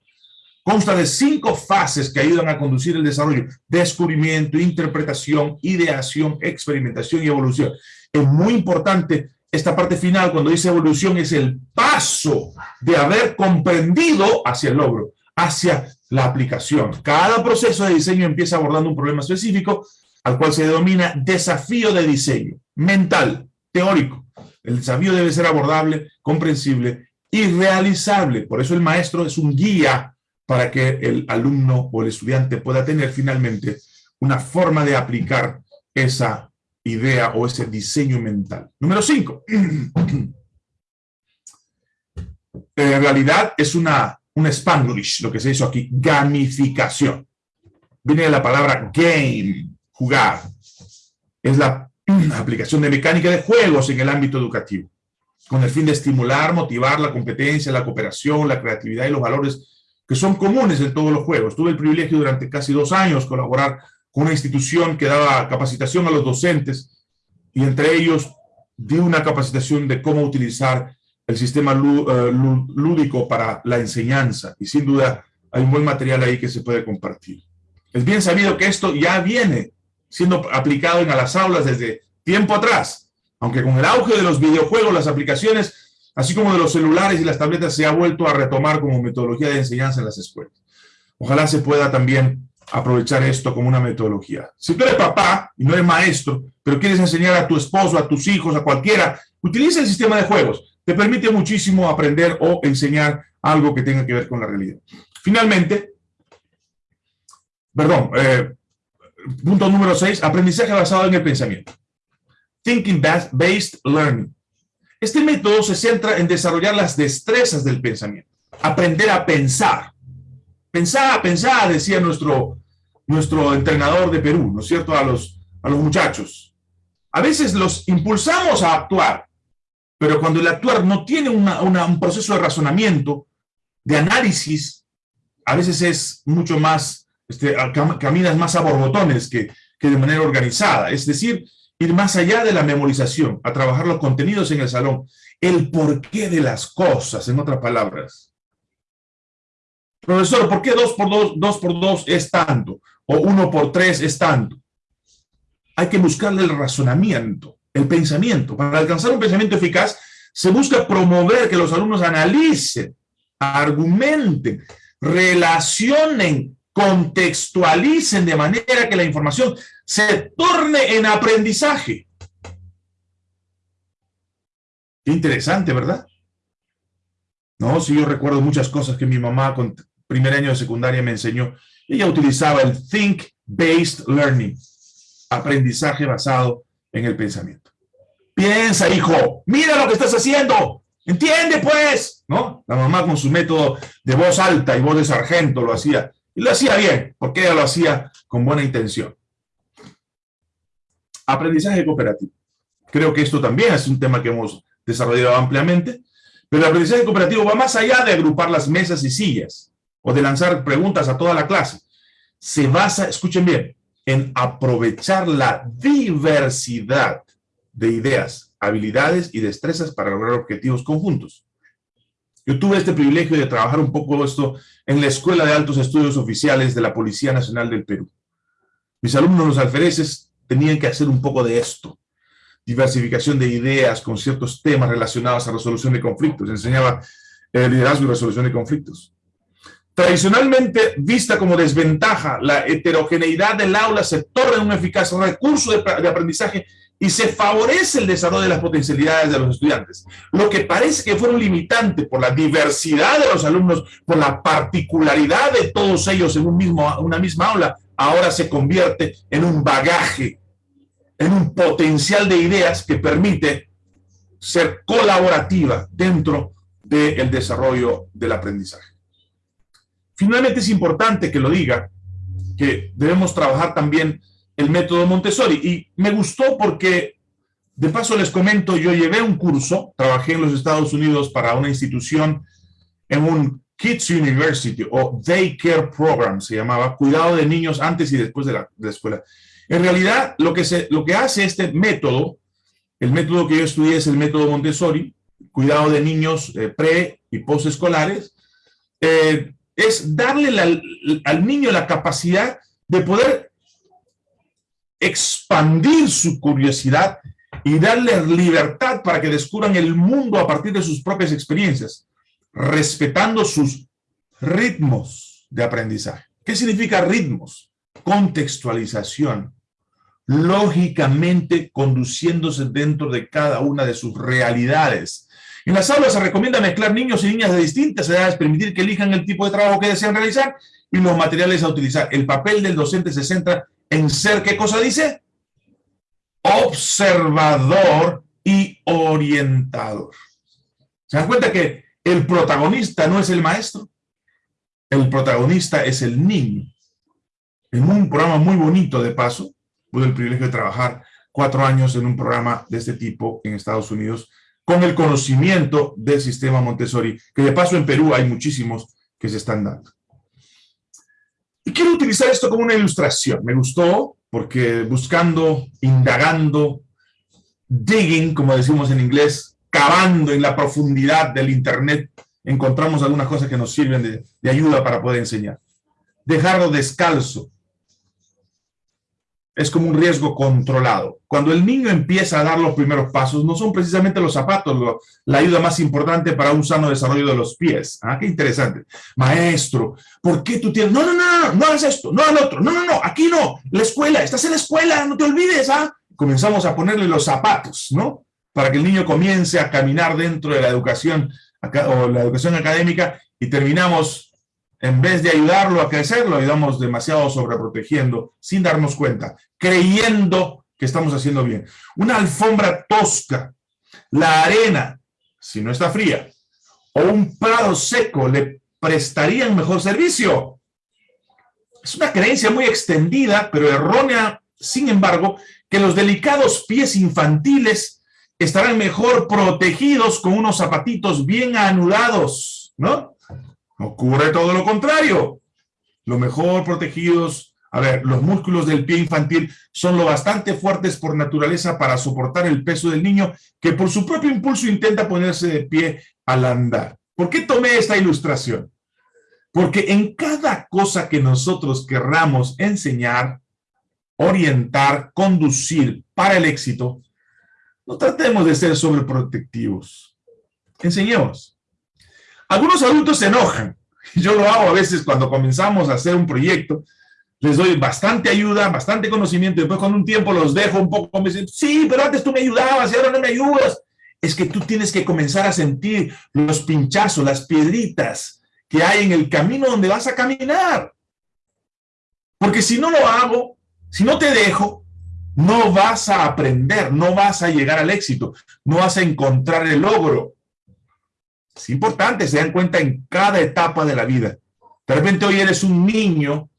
Consta de cinco fases que ayudan a conducir el desarrollo. Descubrimiento, interpretación, ideación, experimentación y evolución. Es muy importante esta parte final, cuando dice evolución, es el paso de haber comprendido hacia el logro, hacia la aplicación. Cada proceso de diseño empieza abordando un problema específico, al cual se denomina desafío de diseño, mental, teórico. El desafío debe ser abordable, comprensible y realizable. Por eso el maestro es un guía para que el alumno o el estudiante pueda tener finalmente una forma de aplicar esa idea o ese diseño mental. Número cinco. En realidad es una, un spanglish, lo que se hizo aquí, gamificación. Viene de la palabra game, jugar. Es la aplicación de mecánica de juegos en el ámbito educativo, con el fin de estimular, motivar la competencia, la cooperación, la creatividad y los valores que son comunes en todos los juegos. Tuve el privilegio durante casi dos años colaborar con una institución que daba capacitación a los docentes y entre ellos di una capacitación de cómo utilizar el sistema eh, lúdico para la enseñanza y sin duda hay un buen material ahí que se puede compartir. Es bien sabido que esto ya viene siendo aplicado en las aulas desde tiempo atrás, aunque con el auge de los videojuegos, las aplicaciones, así como de los celulares y las tabletas, se ha vuelto a retomar como metodología de enseñanza en las escuelas. Ojalá se pueda también aprovechar esto como una metodología. Si tú eres papá y no eres maestro, pero quieres enseñar a tu esposo, a tus hijos, a cualquiera, utiliza el sistema de juegos. Te permite muchísimo aprender o enseñar algo que tenga que ver con la realidad. Finalmente, perdón, eh, punto número 6, aprendizaje basado en el pensamiento. Thinking Based Learning. Este método se centra en desarrollar las destrezas del pensamiento, aprender a pensar, Pensá, pensá, decía nuestro, nuestro entrenador de Perú, ¿no es cierto?, a los, a los muchachos. A veces los impulsamos a actuar, pero cuando el actuar no tiene un proceso de razonamiento, de análisis, a veces es mucho más, este, caminas más a borbotones que, que de manera organizada, es decir, ir más allá de la memorización, a trabajar los contenidos en el salón, el porqué de las cosas, en otras palabras. Profesor, ¿por qué 2 por 2, 2 por 2 es tanto? O 1 por 3 es tanto. Hay que buscarle el razonamiento, el pensamiento. Para alcanzar un pensamiento eficaz, se busca promover que los alumnos analicen, argumenten, relacionen, contextualicen de manera que la información se torne en aprendizaje. Qué interesante, ¿verdad? No, sí, yo recuerdo muchas cosas que mi mamá con primer año de secundaria me enseñó. Ella utilizaba el Think-Based Learning, aprendizaje basado en el pensamiento. Piensa, hijo, mira lo que estás haciendo, entiende pues, ¿no? La mamá con su método de voz alta y voz de sargento lo hacía, lo hacía bien, porque ella lo hacía con buena intención. Aprendizaje cooperativo. Creo que esto también es un tema que hemos desarrollado ampliamente, pero el aprendizaje cooperativo va más allá de agrupar las mesas y sillas o de lanzar preguntas a toda la clase. Se basa, escuchen bien, en aprovechar la diversidad de ideas, habilidades y destrezas para lograr objetivos conjuntos. Yo tuve este privilegio de trabajar un poco esto en la Escuela de Altos Estudios Oficiales de la Policía Nacional del Perú. Mis alumnos, los alfereces, tenían que hacer un poco de esto diversificación de ideas con ciertos temas relacionados a resolución de conflictos. Enseñaba eh, liderazgo y resolución de conflictos. Tradicionalmente vista como desventaja, la heterogeneidad del aula se torna un eficaz recurso de, de aprendizaje y se favorece el desarrollo de las potencialidades de los estudiantes. Lo que parece que fue un limitante por la diversidad de los alumnos, por la particularidad de todos ellos en un mismo, una misma aula, ahora se convierte en un bagaje en un potencial de ideas que permite ser colaborativa dentro del desarrollo del aprendizaje. Finalmente es importante que lo diga, que debemos trabajar también el método Montessori. Y me gustó porque, de paso les comento, yo llevé un curso, trabajé en los Estados Unidos para una institución en un Kids University o Daycare Program, se llamaba, cuidado de niños antes y después de la, escuela. En realidad, lo que, se, lo que hace este método, el método que yo estudié es el método Montessori, cuidado de niños eh, pre y posescolares, eh, es darle al niño la capacidad de poder expandir su curiosidad y darle libertad para que descubran el mundo a partir de sus propias experiencias, respetando sus ritmos de aprendizaje. ¿Qué significa ritmos? Contextualización, lógicamente conduciéndose dentro de cada una de sus realidades. En las aulas se recomienda mezclar niños y niñas de distintas edades, permitir que elijan el tipo de trabajo que desean realizar y los materiales a utilizar. El papel del docente se centra en ser, ¿qué cosa dice? Observador y orientador. ¿Se dan cuenta que el protagonista no es el maestro? El protagonista es el niño. En un programa muy bonito, de paso, tuve el privilegio de trabajar cuatro años en un programa de este tipo en Estados Unidos, con el conocimiento del sistema Montessori, que de paso en Perú hay muchísimos que se están dando. Y quiero utilizar esto como una ilustración. Me gustó porque buscando, indagando, digging, como decimos en inglés, cavando en la profundidad del Internet, encontramos algunas cosas que nos sirven de, de ayuda para poder enseñar. Dejarlo descalzo, es como un riesgo controlado. Cuando el niño empieza a dar los primeros pasos, no son precisamente los zapatos la ayuda más importante para un sano desarrollo de los pies. Ah, qué interesante. Maestro, ¿por qué tú tienes...? No, no, no, no, no hagas esto, no hagas otro. No, no, no, aquí no. La escuela, estás en la escuela, no te olvides, ¿ah? Comenzamos a ponerle los zapatos, ¿no? Para que el niño comience a caminar dentro de la educación o la educación académica y terminamos en vez de ayudarlo a crecer, lo ayudamos demasiado sobreprotegiendo, sin darnos cuenta, creyendo que estamos haciendo bien. Una alfombra tosca, la arena, si no está fría, o un prado seco le prestarían mejor servicio. Es una creencia muy extendida, pero errónea, sin embargo, que los delicados pies infantiles estarán mejor protegidos con unos zapatitos bien anudados, ¿no? Ocurre todo lo contrario. Lo mejor protegidos A ver, los músculos del pie infantil son lo bastante fuertes por naturaleza para soportar el peso del niño que por su propio impulso intenta ponerse de pie al andar. ¿Por qué tomé esta ilustración? Porque en cada cosa que nosotros querramos enseñar, orientar, conducir para el éxito, no tratemos de ser sobreprotectivos. Enseñemos. Algunos adultos se enojan. Yo lo hago a veces cuando comenzamos a hacer un proyecto les doy bastante ayuda, bastante conocimiento, después con un tiempo los dejo un poco, me dicen, sí, pero antes tú me ayudabas y ahora no me ayudas. Es que tú tienes que comenzar a sentir los pinchazos, las piedritas que hay en el camino donde vas a caminar. Porque si no lo hago, si no te dejo, no vas a aprender, no vas a llegar al éxito, no vas a encontrar el logro. Es importante, se dan cuenta en cada etapa de la vida. De repente hoy eres un niño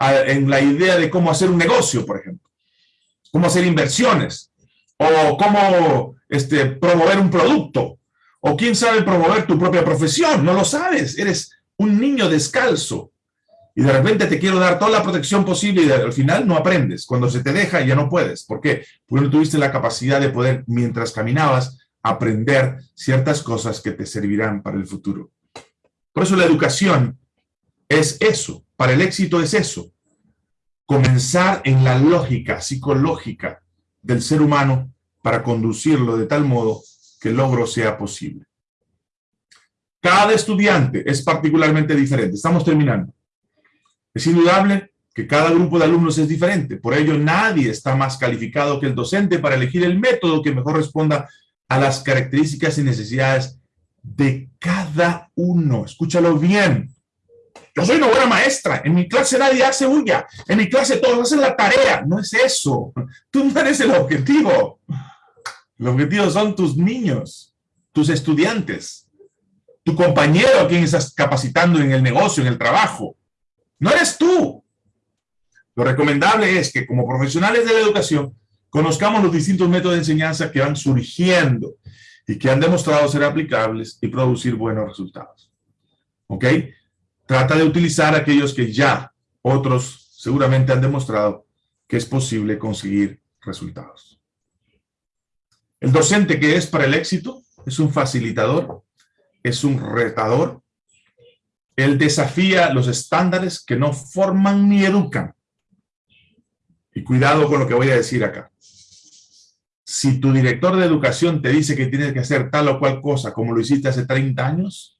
en la idea de cómo hacer un negocio, por ejemplo, cómo hacer inversiones, o cómo este, promover un producto, o quién sabe promover tu propia profesión, no lo sabes, eres un niño descalzo, y de repente te quiero dar toda la protección posible y al final no aprendes. Cuando se te deja ya no puedes. ¿Por qué? Porque no tuviste la capacidad de poder, mientras caminabas, aprender ciertas cosas que te servirán para el futuro. Por eso la educación es eso, para el éxito es eso, comenzar en la lógica psicológica del ser humano para conducirlo de tal modo que el logro sea posible. Cada estudiante es particularmente diferente. Estamos terminando. Es indudable que cada grupo de alumnos es diferente. Por ello, nadie está más calificado que el docente para elegir el método que mejor responda a las características y necesidades de cada uno. Escúchalo bien. Yo soy una buena maestra. En mi clase nadie hace bulla. En mi clase todos hacen la tarea. No es eso. Tú no eres el objetivo. El objetivo son tus niños, tus estudiantes, tu compañero a quien estás capacitando en el negocio, en el trabajo. No eres tú. Lo recomendable es que como profesionales de la educación conozcamos los distintos métodos de enseñanza que van surgiendo y que han demostrado ser aplicables y producir buenos resultados. ¿Ok? Trata de utilizar aquellos que ya otros seguramente han demostrado que es posible conseguir resultados. El docente que es para el éxito es un facilitador, es un retador. Él desafía los estándares que no forman ni educan. Y cuidado con lo que voy a decir acá. Si tu director de educación te dice que tienes que hacer tal o cual cosa como lo hiciste hace 30 años,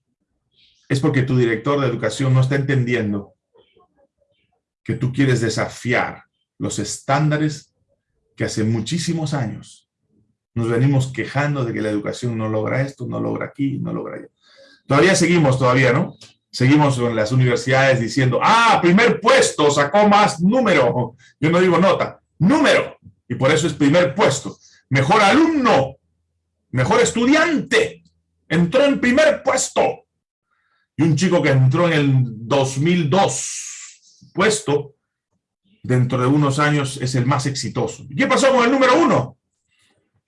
es porque tu director de educación no está entendiendo que tú quieres desafiar los estándares que hace muchísimos años nos venimos quejando de que la educación no logra esto, no logra aquí, no logra allá. Todavía seguimos, todavía, ¿no? Seguimos en las universidades diciendo, ah, primer puesto, sacó más número. Yo no digo nota, número. Y por eso es primer puesto. Mejor alumno, mejor estudiante, entró en primer puesto y un chico que entró en el 2002 puesto, dentro de unos años es el más exitoso. ¿Y qué pasó con el número uno?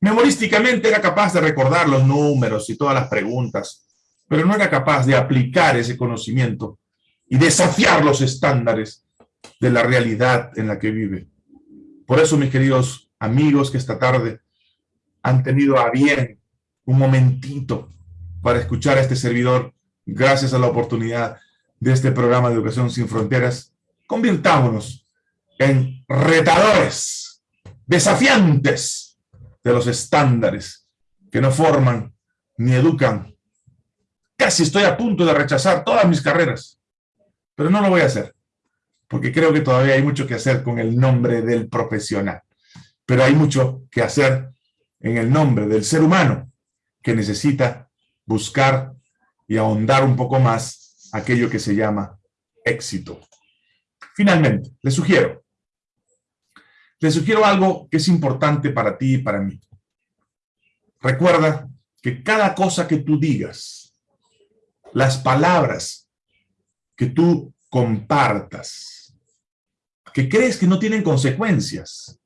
Memorísticamente era capaz de recordar los números y todas las preguntas, pero no era capaz de aplicar ese conocimiento y desafiar los estándares de la realidad en la que vive. Por eso, mis queridos amigos que esta tarde han tenido a bien un momentito para escuchar a este servidor, gracias a la oportunidad de este programa de Educación Sin Fronteras, convirtámonos en retadores, desafiantes de los estándares que no forman ni educan. Casi estoy a punto de rechazar todas mis carreras, pero no lo voy a hacer, porque creo que todavía hay mucho que hacer con el nombre del profesional, pero hay mucho que hacer en el nombre del ser humano que necesita buscar y ahondar un poco más aquello que se llama éxito. Finalmente, les sugiero, les sugiero algo que es importante para ti y para mí. Recuerda que cada cosa que tú digas, las palabras que tú compartas, que crees que no tienen consecuencias,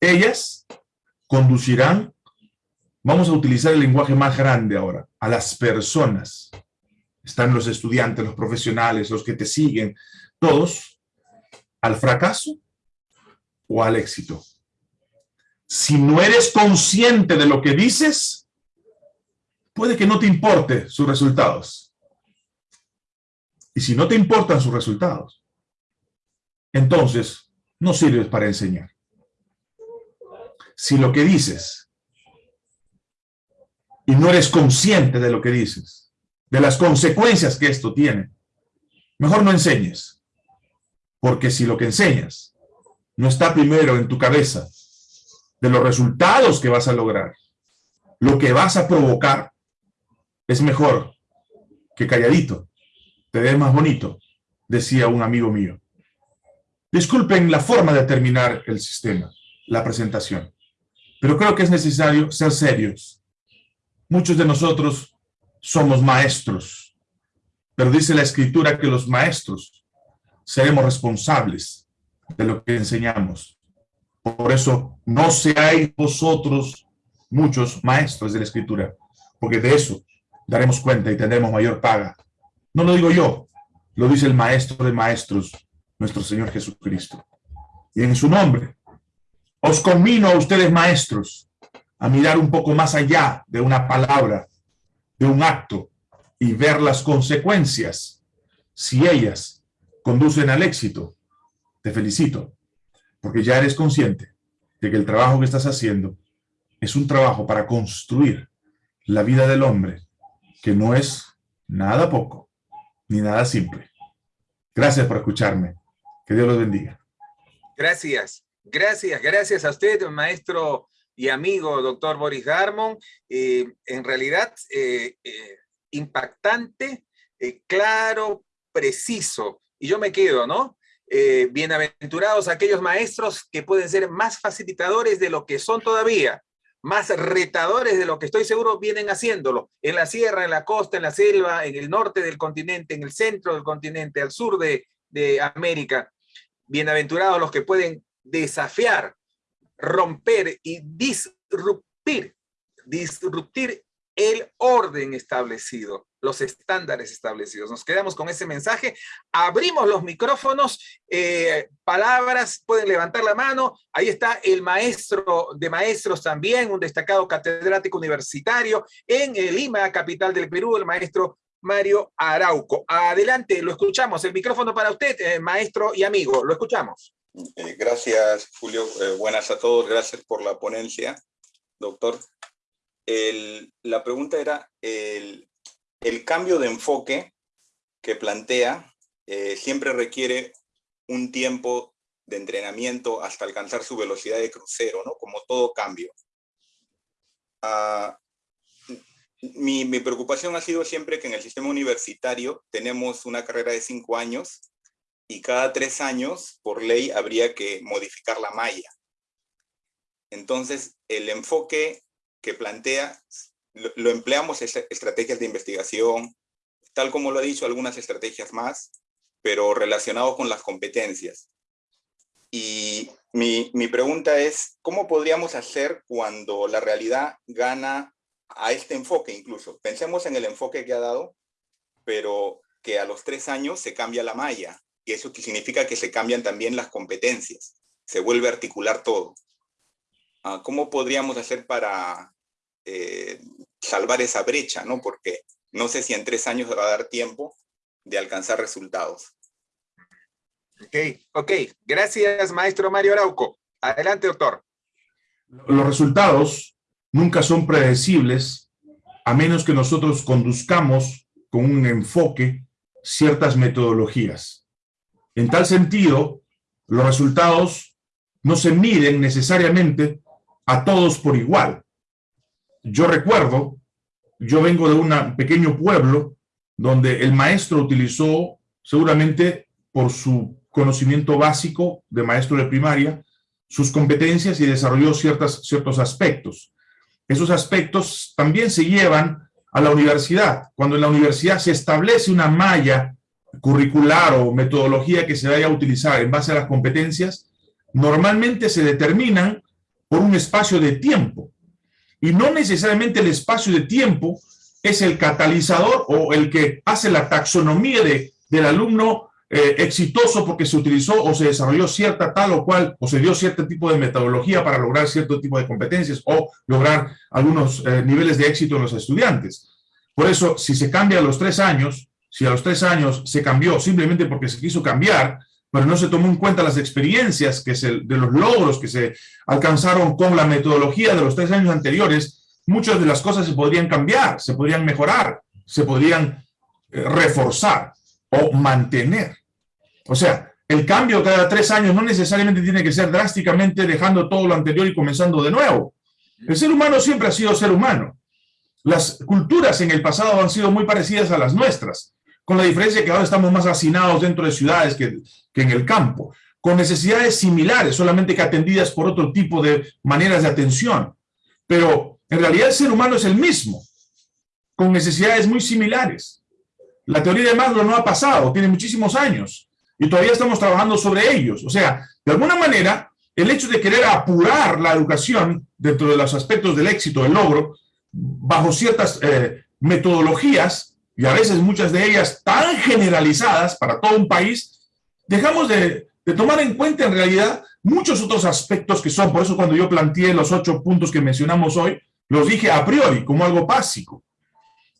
ellas conducirán Vamos a utilizar el lenguaje más grande ahora, a las personas. Están los estudiantes, los profesionales, los que te siguen, todos ¿Al fracaso o al éxito? Si no eres consciente de lo que dices, puede que no te importe sus resultados. Y si no te importan sus resultados, entonces no sirves para enseñar. Si lo que dices y no eres consciente de lo que dices, de las consecuencias que esto tiene, mejor no enseñes. Porque si lo que enseñas no está primero en tu cabeza, de los resultados que vas a lograr, lo que vas a provocar, es mejor que calladito, te ves más bonito, decía un amigo mío. Disculpen la forma de terminar el sistema, la presentación, pero creo que es necesario ser serios. Muchos de nosotros somos maestros, pero dice la Escritura que los maestros seremos responsables de lo que enseñamos. Por eso no seáis vosotros muchos maestros de la Escritura, porque de eso daremos cuenta y tendremos mayor paga. No lo digo yo, lo dice el Maestro de Maestros, nuestro Señor Jesucristo. Y en su nombre, os conmino a ustedes maestros a mirar un poco más allá de una palabra, de un acto, y ver las consecuencias. Si ellas conducen al éxito, te felicito, porque ya eres consciente de que el trabajo que estás haciendo es un trabajo para construir la vida del hombre, que no es nada poco, ni nada simple. Gracias por escucharme. Que Dios los bendiga. Gracias, gracias, gracias a usted, maestro y amigo doctor Boris Darmon. Eh, en realidad, eh, eh, impactante, claro, preciso. Y yo me quedo, ¿no? Bienaventurados aquellos maestros que pueden ser más facilitadores de lo que son todavía, más retadores de lo que estoy seguro vienen haciéndolo, en la sierra, en la costa, en la selva, en el norte del continente, en el centro del continente, al sur de América. Bienaventurados los que pueden desafiar, romper y disruptir, disruptir el orden establecido, los estándares establecidos. Nos quedamos con ese mensaje, abrimos los micrófonos, eh, palabras, pueden levantar la mano, ahí está el maestro de maestros también, un destacado catedrático universitario en Lima, capital del Perú, el maestro Mario Arauco. Adelante, lo escuchamos, el micrófono para usted, eh, maestro y amigo, lo escuchamos. Eh, gracias, Julio. buenas a todos, gracias por la ponencia, doctor la pregunta era el, cambio de enfoque que plantea eh, siempre requiere un tiempo de entrenamiento hasta alcanzar su velocidad de crucero, ¿no? Como todo cambio. Ah, mi, mi, preocupación ha sido siempre que en el sistema universitario tenemos una carrera de cinco años y cada tres años, por ley, habría que modificar la malla. Entonces, el enfoque que plantea, lo, empleamos en estrategias de investigación, tal como lo ha dicho, algunas estrategias más, pero relacionado con las competencias. Y mi, mi, pregunta es, ¿cómo podríamos hacer cuando la realidad gana a este enfoque incluso? Pensemos en el enfoque que ha dado, pero que a los tres años se cambia la malla, y eso significa que se cambian también las competencias, se vuelve a articular todo. Ah, ¿Cómo podríamos hacer para eh, salvar esa brecha? ¿no? Porque no sé si en tres años va a dar tiempo de alcanzar resultados. Ok, ok. Gracias, maestro Mario Arauco. Adelante, doctor. Los resultados nunca son predecibles a menos que nosotros conduzcamos con un enfoque ciertas metodologías. En tal sentido, los resultados no se miden necesariamente a todos por igual. Yo recuerdo, yo vengo de un pequeño pueblo donde el maestro utilizó, seguramente por su conocimiento básico de maestro de primaria, sus competencias y desarrolló ciertas, ciertos aspectos. Esos aspectos también se llevan a la universidad. Cuando en la universidad se establece una malla curricular o metodología que se vaya a utilizar en base a las competencias, normalmente se determinan por un espacio de tiempo. Y no necesariamente el espacio de tiempo es el catalizador o el que hace la taxonomía de, del alumno eh, exitoso porque se utilizó o se desarrolló cierta tal o cual, o se dio cierto tipo de metodología para lograr cierto tipo de competencias o lograr algunos eh, niveles de éxito en los estudiantes. Por eso, si se cambia a los tres años, si a los tres años se cambió simplemente porque se quiso cambiar, pero no se tomó en cuenta las experiencias que se, de los logros que se alcanzaron con la metodología de los tres años anteriores, muchas de las cosas se podrían cambiar, se podrían mejorar, se podrían eh, reforzar o mantener. O sea, el cambio cada tres años no necesariamente tiene que ser drásticamente dejando todo lo anterior y comenzando de nuevo. El ser humano siempre ha sido ser humano. Las culturas en el pasado han sido muy parecidas a las nuestras, con la diferencia que ahora estamos más hacinados dentro de ciudades que, que en el campo, con necesidades similares, solamente que atendidas por otro tipo de maneras de atención. Pero en realidad el ser humano es el mismo, con necesidades muy similares. La teoría de Maslow no ha pasado, tiene muchísimos años, y todavía estamos trabajando sobre ellos. O sea, de alguna manera, el hecho de querer apurar la educación dentro de los aspectos del éxito, del logro, bajo ciertas eh, metodologías, y a veces muchas de ellas tan generalizadas para todo un país, dejamos de, de tomar en cuenta en realidad muchos otros aspectos que son, por eso cuando yo planteé los ocho puntos que mencionamos hoy, los dije a priori como algo básico,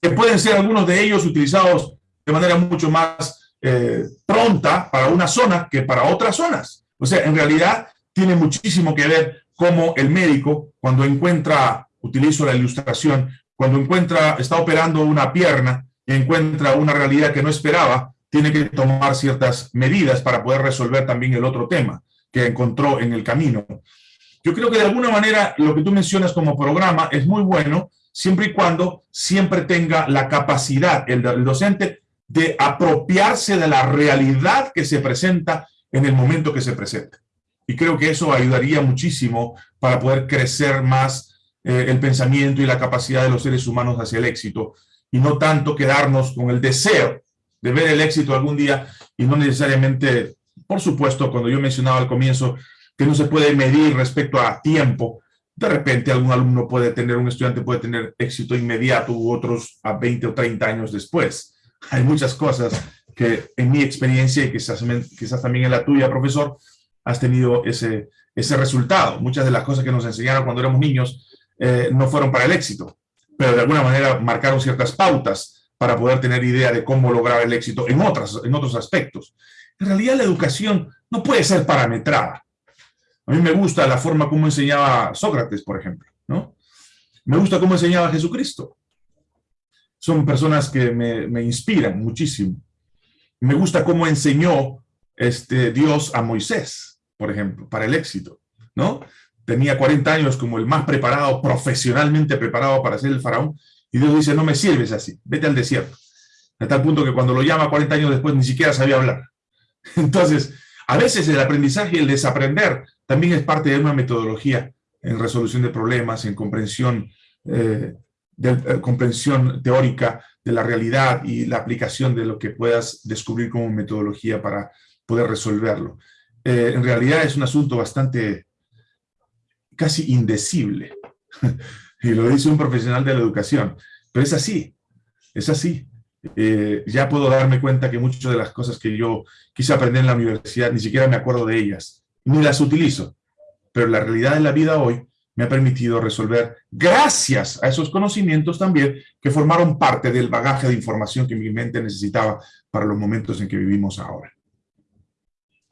que pueden ser algunos de ellos utilizados de manera mucho más eh, pronta para una zona que para otras zonas. O sea, en realidad tiene muchísimo que ver cómo el médico, cuando encuentra, utilizo la ilustración, cuando encuentra, está operando una pierna encuentra una realidad que no esperaba, tiene que tomar ciertas medidas para poder resolver también el otro tema que encontró en el camino. Yo creo que de alguna manera lo que tú mencionas como programa es muy bueno, siempre y cuando siempre tenga la capacidad, el, docente, de apropiarse de la realidad que se presenta en el momento que se presenta. Y creo que eso ayudaría muchísimo para poder crecer más eh, el pensamiento y la capacidad de los seres humanos hacia el éxito, y no tanto quedarnos con el deseo de ver el éxito algún día, y no necesariamente, por supuesto, cuando yo mencionaba al comienzo, que no se puede medir respecto a tiempo, de repente algún alumno puede tener, un estudiante puede tener éxito inmediato u otros a 20 o 30 años después hay muchas cosas que en mi experiencia y quizás, quizás también en la tuya, profesor, has tenido ese, ese resultado. Muchas de las cosas que nos enseñaron cuando éramos niños eh, no fueron para el éxito, pero de alguna manera marcaron ciertas pautas para poder tener idea de cómo lograr el éxito en, otras, en otros aspectos. En realidad la educación no puede ser parametrada. A mí me gusta la forma como enseñaba Sócrates, por ejemplo, ¿no? Me gusta cómo enseñaba Jesucristo son personas que me, inspiran muchísimo. Me gusta cómo enseñó este, Dios a Moisés, por ejemplo, para el éxito, ¿no? Tenía 40 años como el más preparado, profesionalmente preparado para ser el faraón, y Dios dice, no me sirves así, vete al desierto. A tal punto que cuando lo llama 40 años después ni siquiera sabía hablar. Entonces, a veces el aprendizaje y el desaprender también es parte de una metodología en resolución de problemas, en comprensión eh, eh, comprensión teórica de la realidad y la aplicación de lo que puedas descubrir como metodología para poder resolverlo. Eh, en realidad es un asunto bastante, casi indecible, y lo dice un profesional de la educación, pero es así, es así. Eh, ya puedo darme cuenta que muchas de las cosas que yo quise aprender en la universidad, ni siquiera me acuerdo de ellas, ni las utilizo, pero la realidad de la vida hoy me ha permitido resolver, gracias a esos conocimientos también, que formaron parte del bagaje de información que mi mente necesitaba para los momentos en que vivimos ahora.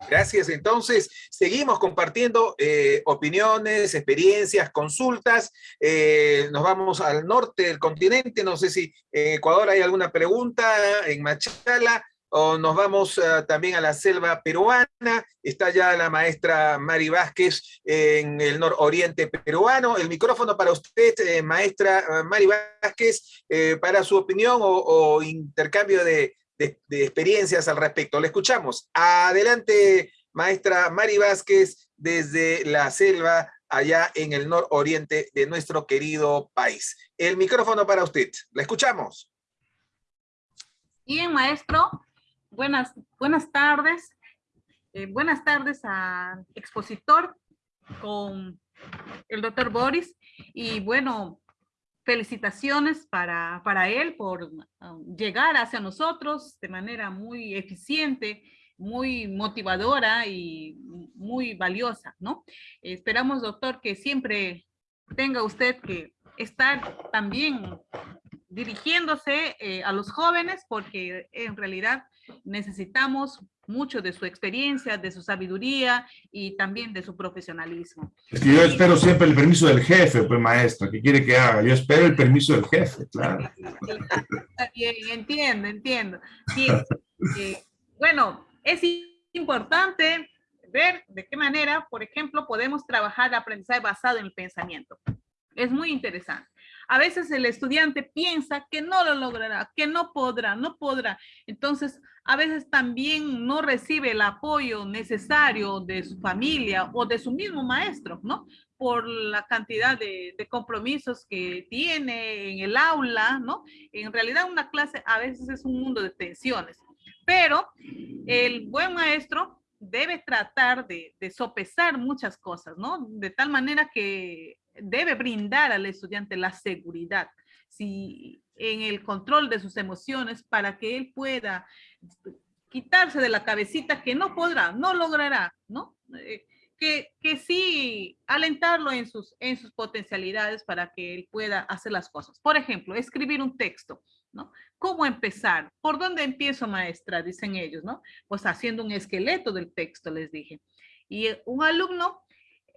Gracias. Entonces, seguimos compartiendo eh, opiniones, experiencias, consultas. Eh, nos vamos al norte del continente. No sé si en Ecuador hay alguna pregunta, en Machala o nos vamos eh, también a la selva peruana, está ya la maestra Mari Vázquez en el nororiente peruano. El micrófono para usted, maestra Mari Vázquez, para su opinión o, intercambio de, experiencias al respecto. Le escuchamos. Adelante, maestra Mari Vázquez, desde la selva allá en el nororiente de nuestro querido país. El micrófono para usted. La escuchamos. Bien, maestro. Buenas, buenas tardes. Eh, buenas tardes al expositor con el doctor Boris. Y bueno, felicitaciones para, para él por um, llegar hacia nosotros de manera muy eficiente muy motivadora y muy valiosa, ¿no? Esperamos, doctor, que siempre tenga usted que estar también dirigiéndose eh, a los jóvenes porque en realidad necesitamos mucho de su experiencia, de su sabiduría y también de su profesionalismo. Es que yo espero siempre el permiso del jefe, pues maestra, ¿qué quiere que haga? Yo espero el permiso del jefe, claro. Bien, entiendo, entiendo. Eh, bueno, es importante ver de qué manera, por ejemplo, podemos trabajar aprendizaje basado en el pensamiento. Es muy interesante. A veces el estudiante piensa que no lo logrará, que no podrá, no podrá. Entonces, a veces también no recibe el apoyo necesario de su familia o de su mismo maestro, ¿no? Por la cantidad de, compromisos que tiene en el aula, ¿no? En realidad una clase a veces es un mundo de tensiones, pero el buen maestro debe tratar de, sopesar muchas cosas, ¿no? De tal manera que debe brindar al estudiante la seguridad si, en el control de sus emociones para que él pueda quitarse de la cabecita que no podrá, no logrará, ¿no? Eh, que, que, sí alentarlo en sus, en sus potencialidades para que él pueda hacer las cosas. Por ejemplo, escribir un texto, ¿no? ¿Cómo empezar? ¿Por dónde empiezo, maestra? Dicen ellos, ¿no? Pues haciendo un esqueleto del texto, les dije. Y un alumno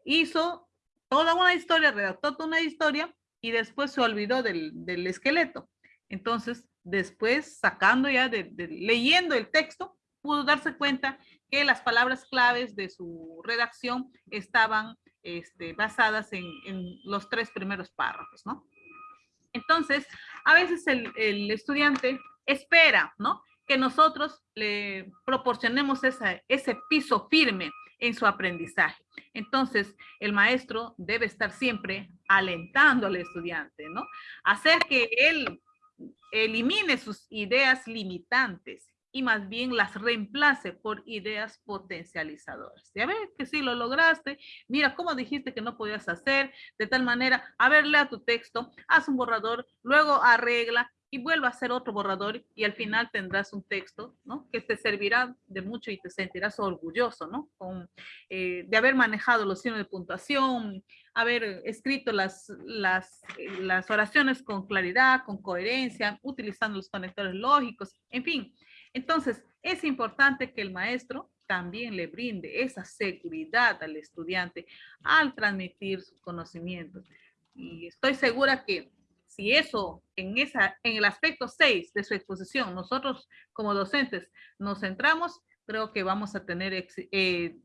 hizo toda una historia, redactó toda una historia y después se olvidó del, del esqueleto. Entonces, después, sacando ya, de, leyendo el texto, pudo darse cuenta que las palabras claves de su redacción estaban este, basadas en, en, los tres primeros párrafos, ¿no? Entonces, a veces el, el estudiante espera, ¿no? Que nosotros le proporcionemos esa, ese piso firme en su aprendizaje. Entonces, el maestro debe estar siempre alentando al estudiante, ¿no? Hacer que él elimine sus ideas limitantes y más bien las reemplace por ideas potencializadoras. Ya ves que sí lo lograste, mira cómo dijiste que no podías hacer, de tal manera, a ver, lea tu texto, haz un borrador, luego arregla y vuelva a hacer otro borrador y al final tendrás un texto, ¿no? Que te servirá de mucho y te sentirás orgulloso, ¿no? Con, eh, de haber manejado los signos de puntuación, haber escrito las, las, eh, las oraciones con claridad, con coherencia, utilizando los conectores lógicos, en fin. Entonces, es importante que el maestro también le brinde esa seguridad al estudiante al transmitir sus conocimientos. Y estoy segura que si eso, en, esa, en el aspecto 6 de su exposición, nosotros como docentes nos centramos, creo que vamos a tener eh,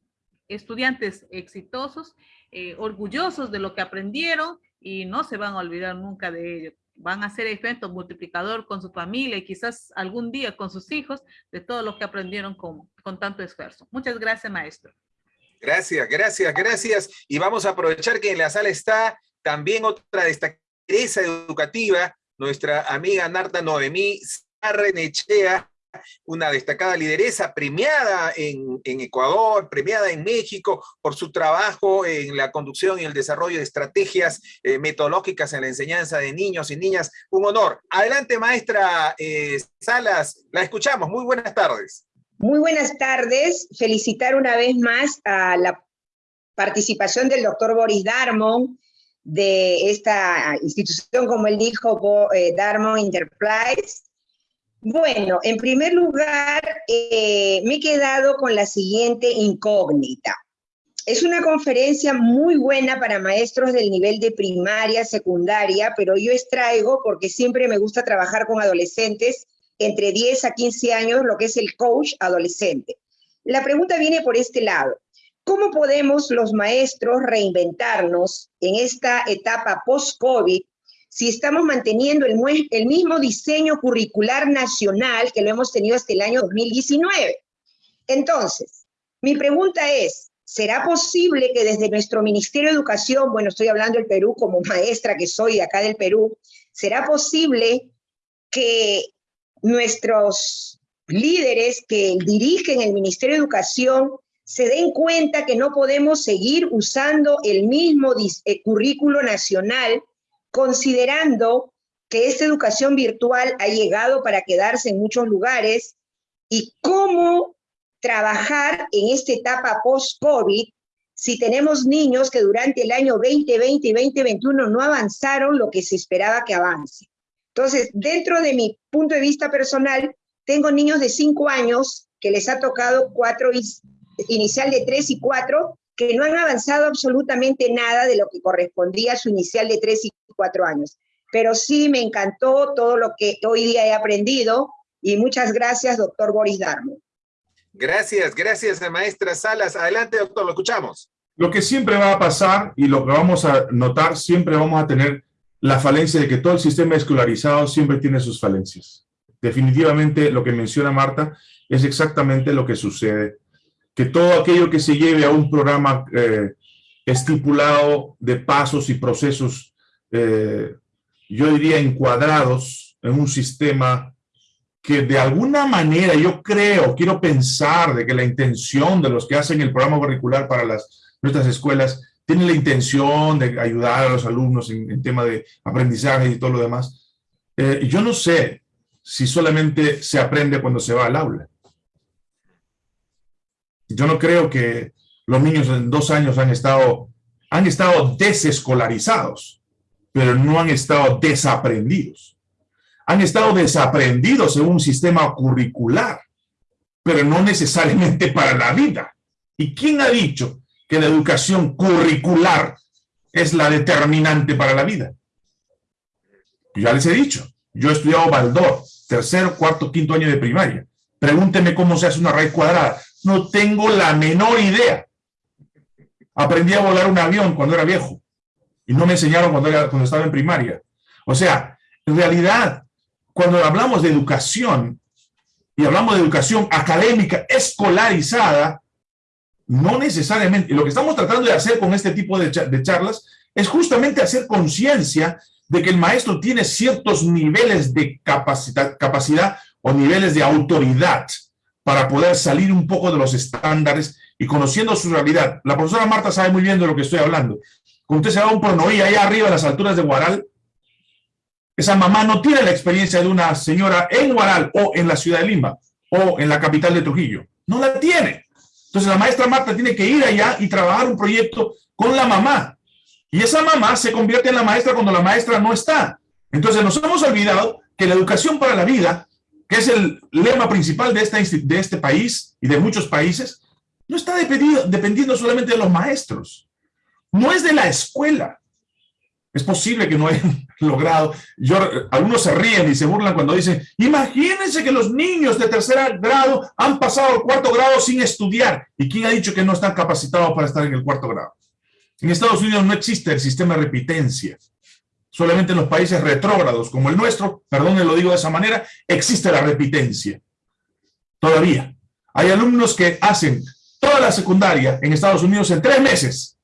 estudiantes exitosos, eh, orgullosos de lo que aprendieron y no se van a olvidar nunca de ello. Van a ser efecto multiplicador con su familia y quizás algún día con sus hijos de todo lo que aprendieron con, con tanto esfuerzo. Muchas gracias, maestro. Gracias, gracias, gracias. Y vamos a aprovechar que en la sala está también otra destacada educativa, nuestra amiga Narta Noemí Sarrenechea, una destacada lideresa premiada en, en, Ecuador, premiada en México por su trabajo en la conducción y el desarrollo de estrategias eh, metodológicas en la enseñanza de niños y niñas. Un honor. Adelante, maestra eh, Salas, la escuchamos. Muy buenas tardes. Muy buenas tardes. Felicitar una vez más a la participación del doctor Boris Darmon, de esta institución, como él dijo, eh, Darmo Enterprise. Bueno, en primer lugar, eh, me he quedado con la siguiente incógnita. Es una conferencia muy buena para maestros del nivel de primaria, secundaria, pero yo extraigo, porque siempre me gusta trabajar con adolescentes, entre 10 a 15 años, lo que es el coach adolescente. La pregunta viene por este lado. ¿Cómo podemos los maestros reinventarnos en esta etapa post-COVID si estamos manteniendo el, mismo diseño curricular nacional que lo hemos tenido hasta el año 2019? Entonces, mi pregunta es, ¿será posible que desde nuestro Ministerio de Educación, bueno, estoy hablando del Perú como maestra que soy acá del Perú, ¿será posible que nuestros líderes que dirigen el Ministerio de Educación se den cuenta que no podemos seguir usando el mismo eh, currículo nacional, considerando que esta educación virtual ha llegado para quedarse en muchos lugares y cómo trabajar en esta etapa post-COVID si tenemos niños que durante el año 2020 y 2021 no avanzaron lo que se esperaba que avance. Entonces, dentro de mi punto de vista personal, tengo niños de 5 años que les ha tocado cuatro inicial de 3 y 4, que no han avanzado absolutamente nada de lo que correspondía a su inicial de 3 y 4 años. Pero sí me encantó todo lo que hoy día he aprendido y muchas gracias, doctor Boris Darmo. Gracias, gracias, maestra Salas. Adelante, doctor, lo escuchamos. Lo que siempre va a pasar y lo que vamos a notar, siempre vamos a tener la falencia de que todo el sistema escolarizado siempre tiene sus falencias. Definitivamente lo que menciona Marta es exactamente lo que sucede. Que todo aquello que se lleve a un programa eh, estipulado de pasos y procesos, eh, yo diría encuadrados en un sistema que de alguna manera yo creo, quiero pensar de que la intención de los que hacen el programa curricular para las, nuestras escuelas tiene la intención de ayudar a los alumnos en, tema de aprendizaje y todo lo demás. Eh, yo no sé si solamente se aprende cuando se va al aula. Yo no creo que los niños en dos años han estado, han estado desescolarizados, pero no han estado desaprendidos han estado desaprendidos en un sistema curricular, pero no necesariamente para la vida. ¿Y quién ha dicho que la educación curricular es la determinante para la vida? Ya les he dicho, yo he estudiado Baldor, tercero, cuarto, quinto año de primaria. Pregúnteme cómo se hace una raíz cuadrada. No tengo la menor idea. Aprendí a volar un avión cuando era viejo y no me enseñaron cuando, era, cuando estaba en primaria. O sea, en realidad, cuando hablamos de educación y hablamos de educación académica escolarizada, no necesariamente, lo que estamos tratando de hacer con este tipo de, charlas es justamente hacer conciencia de que el maestro tiene ciertos niveles de capacidad, capacidad o niveles de autoridad para poder salir un poco de los estándares y conociendo su realidad. La profesora Marta sabe muy bien de lo que estoy hablando. Cuando usted se va a un pronoí allá arriba a las alturas de Guaral, esa mamá no tiene la experiencia de una señora en Guaral o en la ciudad de Lima o en la capital de Trujillo. No la tiene. Entonces la maestra Marta tiene que ir allá y trabajar un proyecto con la mamá. Y esa mamá se convierte en la maestra cuando la maestra no está. Entonces nos hemos olvidado que la educación para la vida, es el lema principal de, este país y de muchos países, no está dependiendo, dependiendo solamente de los maestros. No es de la escuela. Es posible que no hayan logrado. Algunos se ríen y se burlan cuando dicen, imagínense que los niños de tercer grado han pasado al cuarto grado sin estudiar. ¿Y quién ha dicho que no están capacitados para estar en el cuarto grado? En Estados Unidos no existe el sistema de repitencia. Solamente en los países retrógrados como el nuestro, perdón, lo digo de esa manera, existe la repitencia. Todavía. Hay alumnos que hacen toda la secundaria en Estados Unidos en tres meses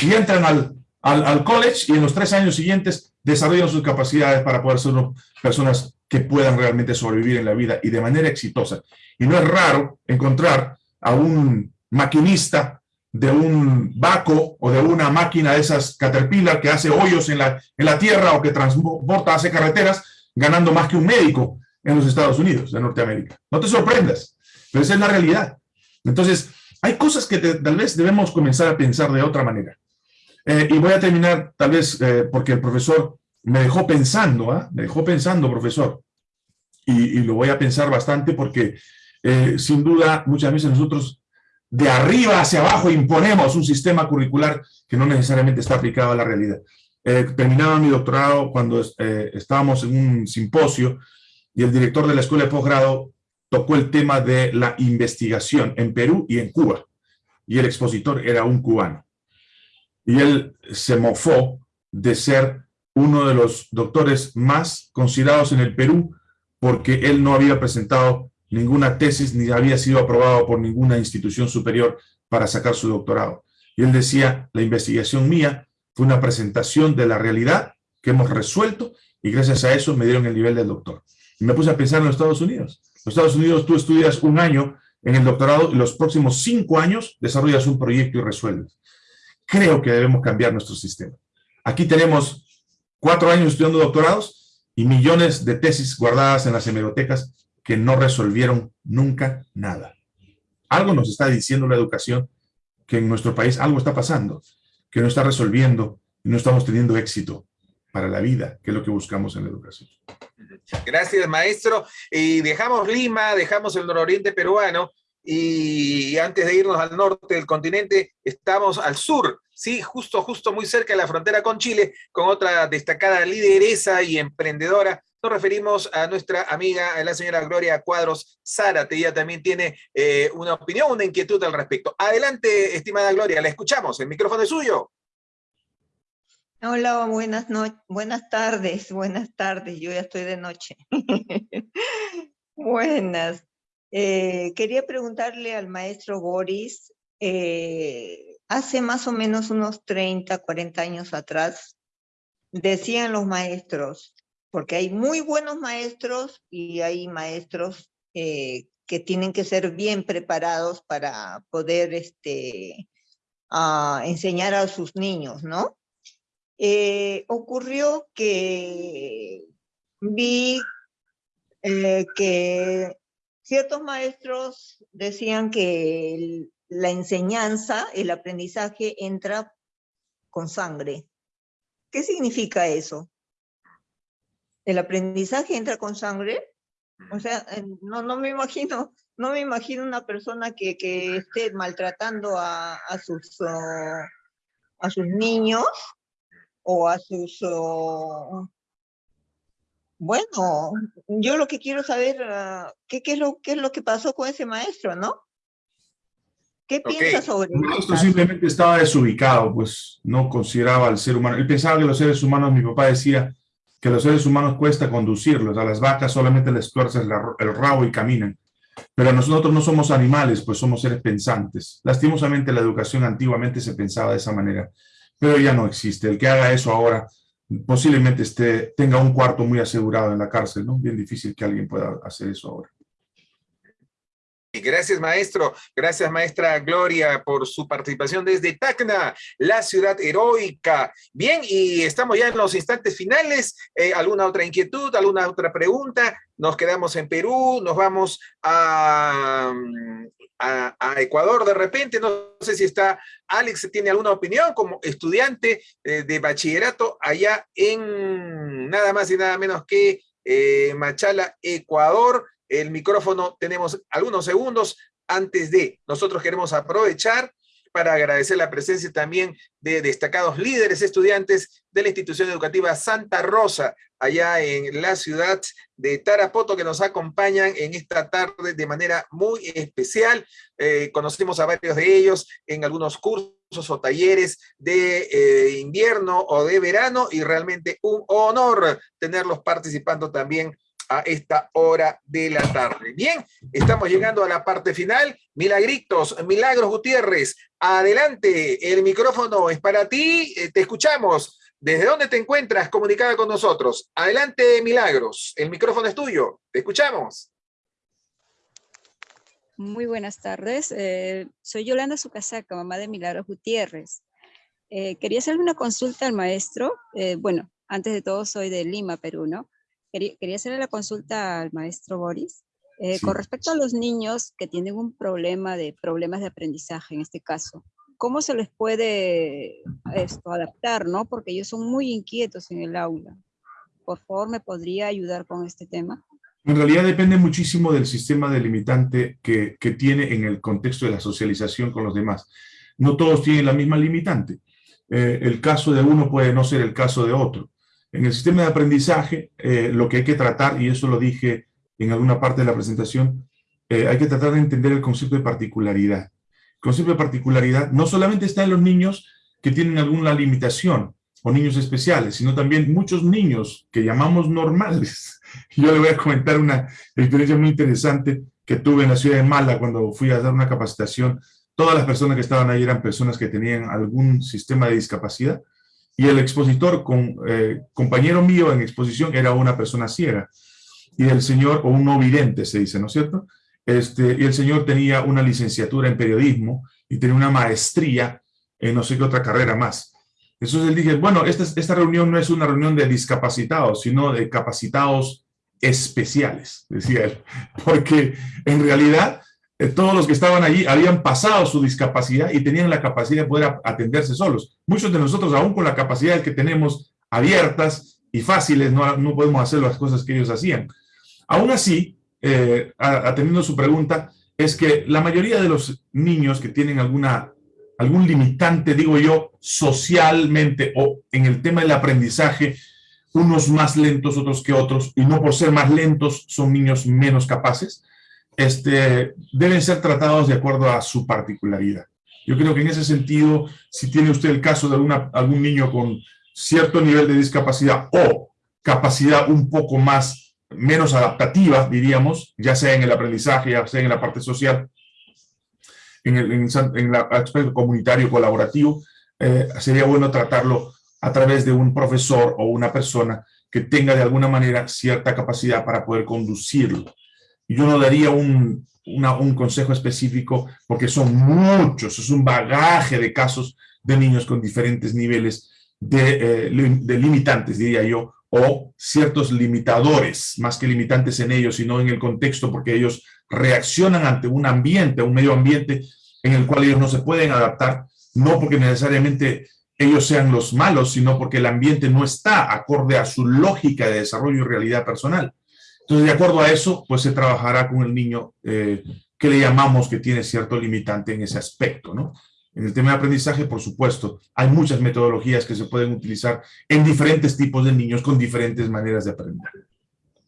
y entran al al, college y en los tres años siguientes desarrollan sus capacidades para poder ser personas que puedan realmente sobrevivir en la vida y de manera exitosa. Y no es raro encontrar a un maquinista de un vaco o de una máquina de esas Caterpillar que hace hoyos en la, en la tierra o que transporta, hace carreteras, ganando más que un médico en los Estados Unidos, de Norteamérica. No te sorprendas, pero esa es la realidad. Entonces, hay cosas que tal vez debemos comenzar a pensar de otra manera. Eh, y voy a terminar, tal vez, eh, porque el profesor me dejó pensando, ¿ah? me dejó pensando, profesor. Y, lo voy a pensar bastante porque, eh, sin duda, muchas veces nosotros de arriba hacia abajo imponemos un sistema curricular que no necesariamente está aplicado a la realidad. terminaba mi doctorado cuando estábamos en un simposio y el director de la escuela de posgrado tocó el tema de la investigación en Perú y en Cuba. Y el expositor era un cubano y él se mofó de ser uno de los doctores más considerados en el Perú porque él no había presentado ninguna tesis ni había sido aprobado por ninguna institución superior para sacar su doctorado. Y él decía, la investigación mía fue una presentación de la realidad que hemos resuelto y gracias a eso me dieron el nivel del doctor. Y me puse a pensar en los Estados Unidos. Los Estados Unidos tú estudias un año en el doctorado y los próximos cinco años desarrollas un proyecto y resuelves creo que debemos cambiar nuestro sistema. Aquí tenemos cuatro años estudiando doctorados y millones de tesis guardadas en las hemerotecas que no resolvieron nunca nada. Algo nos está diciendo la educación que en nuestro país algo está pasando, que no está resolviendo y no estamos teniendo éxito para la vida, que es lo que buscamos en la educación. Gracias, maestro. Y dejamos Lima, dejamos el nororiente peruano, y antes de irnos al norte del continente, estamos al sur, sí, justo, justo muy cerca de la frontera con Chile, con otra destacada lideresa y emprendedora. Nos referimos a nuestra amiga, la señora Gloria Cuadros Zárate. Ella también tiene eh, una opinión, una inquietud al respecto. Adelante, estimada Gloria, la escuchamos. El micrófono es suyo. Hola, buenas, buenas tardes, buenas tardes, yo ya estoy de noche. buenas. Eh, quería preguntarle al maestro Boris, eh, hace más o menos unos 30, 40 años atrás, decían los maestros, porque hay muy buenos maestros y hay maestros eh, que tienen que ser bien preparados para poder este, ah, enseñar a sus niños, ¿no? ocurrió que vi que Ciertos maestros decían que la enseñanza, el aprendizaje entra con sangre. ¿Qué significa eso? ¿El aprendizaje entra con sangre? O sea, no, no me imagino, no me imagino una persona que, que esté maltratando a, a sus, a sus niños o a sus bueno, yo lo que quiero saber, uh, ¿qué, qué, es lo, ¿qué es lo que pasó con ese maestro, no? ¿Qué piensa sobre eso? El maestro simplemente estaba desubicado, pues no consideraba al ser humano. Él pensaba que los seres humanos, mi papá decía que los seres humanos cuesta conducirlos, a las vacas solamente les tuerces el rabo y caminan. Pero nosotros no somos animales, pues somos seres pensantes. Lastimosamente la educación antiguamente se pensaba de esa manera, pero ya no existe. El que haga eso ahora posiblemente esté, tenga un cuarto muy asegurado en la cárcel, ¿no? Bien difícil que alguien pueda hacer eso ahora. Gracias, maestro. Gracias, maestra Gloria, por su participación desde Tacna, la ciudad heroica. Bien, y estamos ya en los instantes finales. Eh, ¿Alguna otra inquietud, alguna otra pregunta? Nos quedamos en Perú, nos vamos a, Ecuador de repente, no sé si está, Alex tiene alguna opinión como estudiante eh, de bachillerato allá en nada más y nada menos que eh, Machala, Ecuador. El micrófono tenemos algunos segundos antes de, nosotros queremos aprovechar para agradecer la presencia también de destacados líderes estudiantes de la institución educativa Santa Rosa, allá en la ciudad de Tarapoto, que nos acompañan en esta tarde de manera muy especial. Eh, conocimos a varios de ellos en algunos cursos o talleres de eh, invierno o de verano, y realmente un honor tenerlos participando también a esta hora de la tarde. Bien, estamos llegando a la parte final. Milagritos, Milagros Gutiérrez, adelante, el micrófono es para ti, eh, te escuchamos. ¿Desde dónde te encuentras comunicada con nosotros? Adelante, Milagros, el micrófono es tuyo, te escuchamos. Muy buenas tardes, eh, soy Yolanda Sucasaca, mamá de Milagros Gutiérrez. Eh, quería hacerle una consulta al maestro, bueno, antes de todo soy de Lima, Perú, ¿no? Quería, hacerle la consulta al maestro Boris. Eh, con respecto a los niños que tienen un problema de problemas de aprendizaje, en este caso, ¿cómo se les puede esto, adaptar, no? Porque ellos son muy inquietos en el aula. Por favor, ¿me podría ayudar con este tema? En realidad depende muchísimo del sistema delimitante que, que tiene en el contexto de la socialización con los demás. No todos tienen la misma limitante. Eh, el caso de uno puede no ser el caso de otro. En el sistema de aprendizaje, eh, lo que hay que tratar, y eso lo dije en alguna parte de la presentación, eh, hay que tratar de entender el concepto de particularidad. El concepto de particularidad no solamente está en los niños que tienen alguna limitación o niños especiales, sino también muchos niños que llamamos normales. Yo le voy a comentar una experiencia muy interesante que tuve en la ciudad de Mala cuando fui a dar una capacitación. Todas las personas que estaban ahí eran personas que tenían algún sistema de discapacidad y el expositor, eh, compañero mío en exposición, era una persona ciega. Y el señor, o un no vidente se dice, ¿no es cierto? Este, y el señor tenía una licenciatura en periodismo y tenía una maestría en no sé qué otra carrera más. Entonces él dije, bueno, esta, esta reunión no es una reunión de discapacitados, sino de capacitados especiales, decía él. Porque en realidad todos los que estaban allí habían pasado su discapacidad y tenían la capacidad de poder atenderse solos. Muchos de nosotros, aún con la capacidad que tenemos abiertas y fáciles, no, no podemos hacer las cosas que ellos hacían. Aún así, eh, atendiendo su pregunta, es que la mayoría de los niños que tienen alguna, algún limitante, digo yo, socialmente o en el tema del aprendizaje, unos más lentos otros que otros, y no por ser más lentos son niños menos capaces, este, deben ser tratados de acuerdo a su particularidad. Yo creo que en ese sentido, si tiene usted el caso de algún niño con cierto nivel de discapacidad o capacidad un poco más, menos adaptativa, diríamos, ya sea en el aprendizaje, ya sea en la parte social, en el, aspecto comunitario colaborativo, eh, sería bueno tratarlo a través de un profesor o una persona que tenga de alguna manera cierta capacidad para poder conducirlo yo no daría un, un consejo específico porque son muchos, es un bagaje de casos de niños con diferentes niveles de, eh, de, limitantes, diría yo, o ciertos limitadores, más que limitantes en ellos, sino en el contexto, porque ellos reaccionan ante un ambiente, un medio ambiente en el cual ellos no se pueden adaptar, no porque necesariamente ellos sean los malos, sino porque el ambiente no está acorde a su lógica de desarrollo y realidad personal. Entonces, de acuerdo a eso, pues se trabajará con el niño eh, que le llamamos que tiene cierto limitante en ese aspecto, ¿no? En el tema de aprendizaje, por supuesto, hay muchas metodologías que se pueden utilizar en diferentes tipos de niños con diferentes maneras de aprender.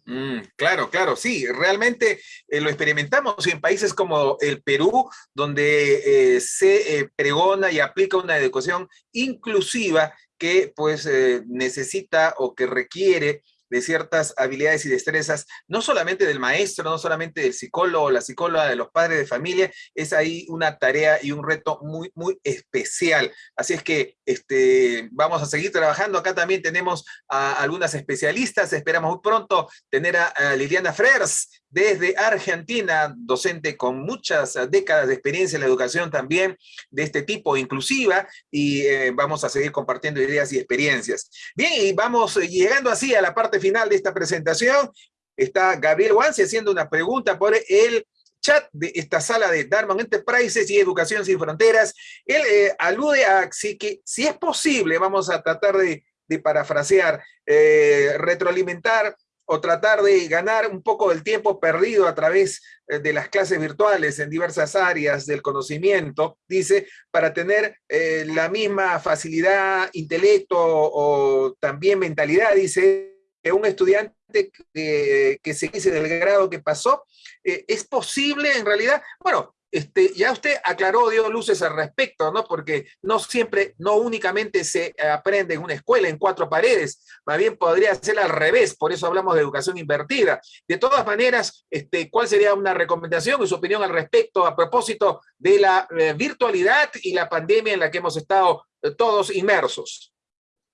Mm, claro, claro, sí, realmente eh, lo experimentamos en países como el Perú, donde eh, se pregona y aplica una educación inclusiva que pues necesita o que requiere de ciertas habilidades y destrezas, no solamente del maestro, no solamente del psicólogo o la psicóloga, de los padres de familia, es ahí una tarea y un reto muy, muy especial. Así es que este, vamos a seguir trabajando. Acá también tenemos a algunas especialistas, esperamos muy pronto tener a, a Liliana Frers, desde Argentina, docente con muchas décadas de experiencia en la educación también de este tipo, inclusiva, y eh, vamos a seguir compartiendo ideas y experiencias. Bien, y vamos llegando así a la parte final de esta presentación. Está Gabriel Wansi haciendo una pregunta por el chat de esta sala de Darman Enterprises y Educación Sin Fronteras. Él eh, alude a si, que, si es posible, vamos a tratar de, parafrasear, eh, retroalimentar o tratar de ganar un poco del tiempo perdido a través eh, de las clases virtuales en diversas áreas del conocimiento, dice, para tener eh, la misma facilidad, intelecto o también mentalidad, dice, que un estudiante que, se dice del grado que pasó, eh, ¿es posible en realidad? Bueno, este, ya usted aclaró, dio luces al respecto, ¿no? Porque no siempre, no únicamente se aprende en una escuela, en cuatro paredes, más bien podría ser al revés, por eso hablamos de educación invertida. De todas maneras, este, ¿cuál sería una recomendación y su opinión al respecto a propósito de la eh, virtualidad y la pandemia en la que hemos estado eh, todos inmersos?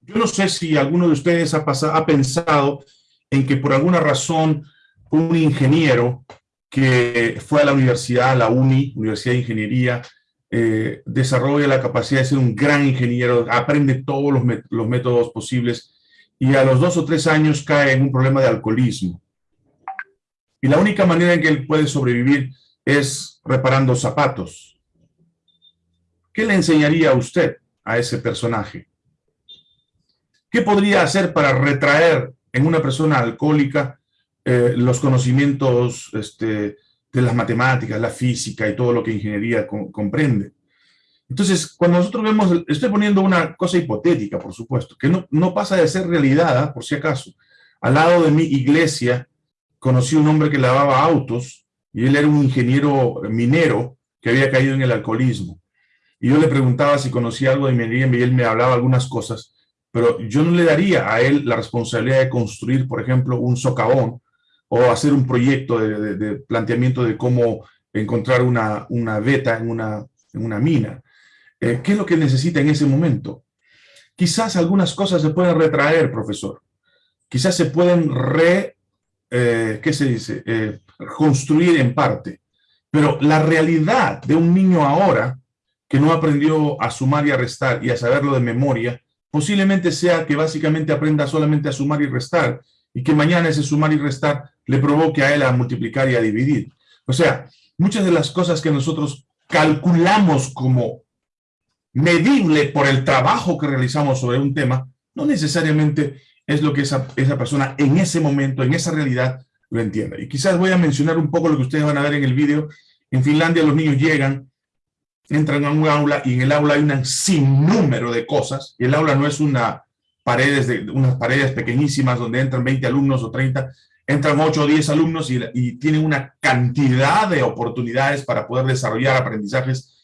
Yo no sé si alguno de ustedes ha, pensado en que por alguna razón un ingeniero que fue a la universidad, a la UNI, Universidad de Ingeniería, eh, desarrolla la capacidad de ser un gran ingeniero, aprende todos los, los, métodos posibles y a los dos o tres años cae en un problema de alcoholismo. Y la única manera en que él puede sobrevivir es reparando zapatos. ¿Qué le enseñaría a usted a ese personaje? ¿Qué podría hacer para retraer en una persona alcohólica eh, los conocimientos este, de las matemáticas, la física y todo lo que ingeniería comprende. Entonces, cuando nosotros vemos, estoy poniendo una cosa hipotética, por supuesto, que no, no pasa de ser realidad, ¿ah? por si acaso. Al lado de mi iglesia, conocí un hombre que lavaba autos, y él era un ingeniero minero que había caído en el alcoholismo. Y yo le preguntaba si conocía algo de minería, y él me hablaba algunas cosas, pero yo no le daría a él la responsabilidad de construir, por ejemplo, un socavón o hacer un proyecto de, planteamiento de cómo encontrar una, una beta en una, en una mina. Eh, ¿Qué es lo que necesita en ese momento? Quizás algunas cosas se pueden retraer, profesor. Quizás se pueden re, eh, ¿qué se dice? Eh, construir en parte. Pero la realidad de un niño ahora que no aprendió a sumar y a restar y a saberlo de memoria, posiblemente sea que básicamente aprenda solamente a sumar y restar y que mañana ese sumar y restar le provoque a él a multiplicar y a dividir. O sea, muchas de las cosas que nosotros calculamos como medible por el trabajo que realizamos sobre un tema, no necesariamente es lo que esa, esa persona en ese momento, en esa realidad, lo entienda. Y quizás voy a mencionar un poco lo que ustedes van a ver en el vídeo. En Finlandia los niños llegan, entran a un aula y en el aula hay un sinnúmero de cosas. Y el aula no es una paredes de, unas paredes pequeñísimas donde entran 20 alumnos o 30, entran 8 o 10 alumnos y, tienen una cantidad de oportunidades para poder desarrollar aprendizajes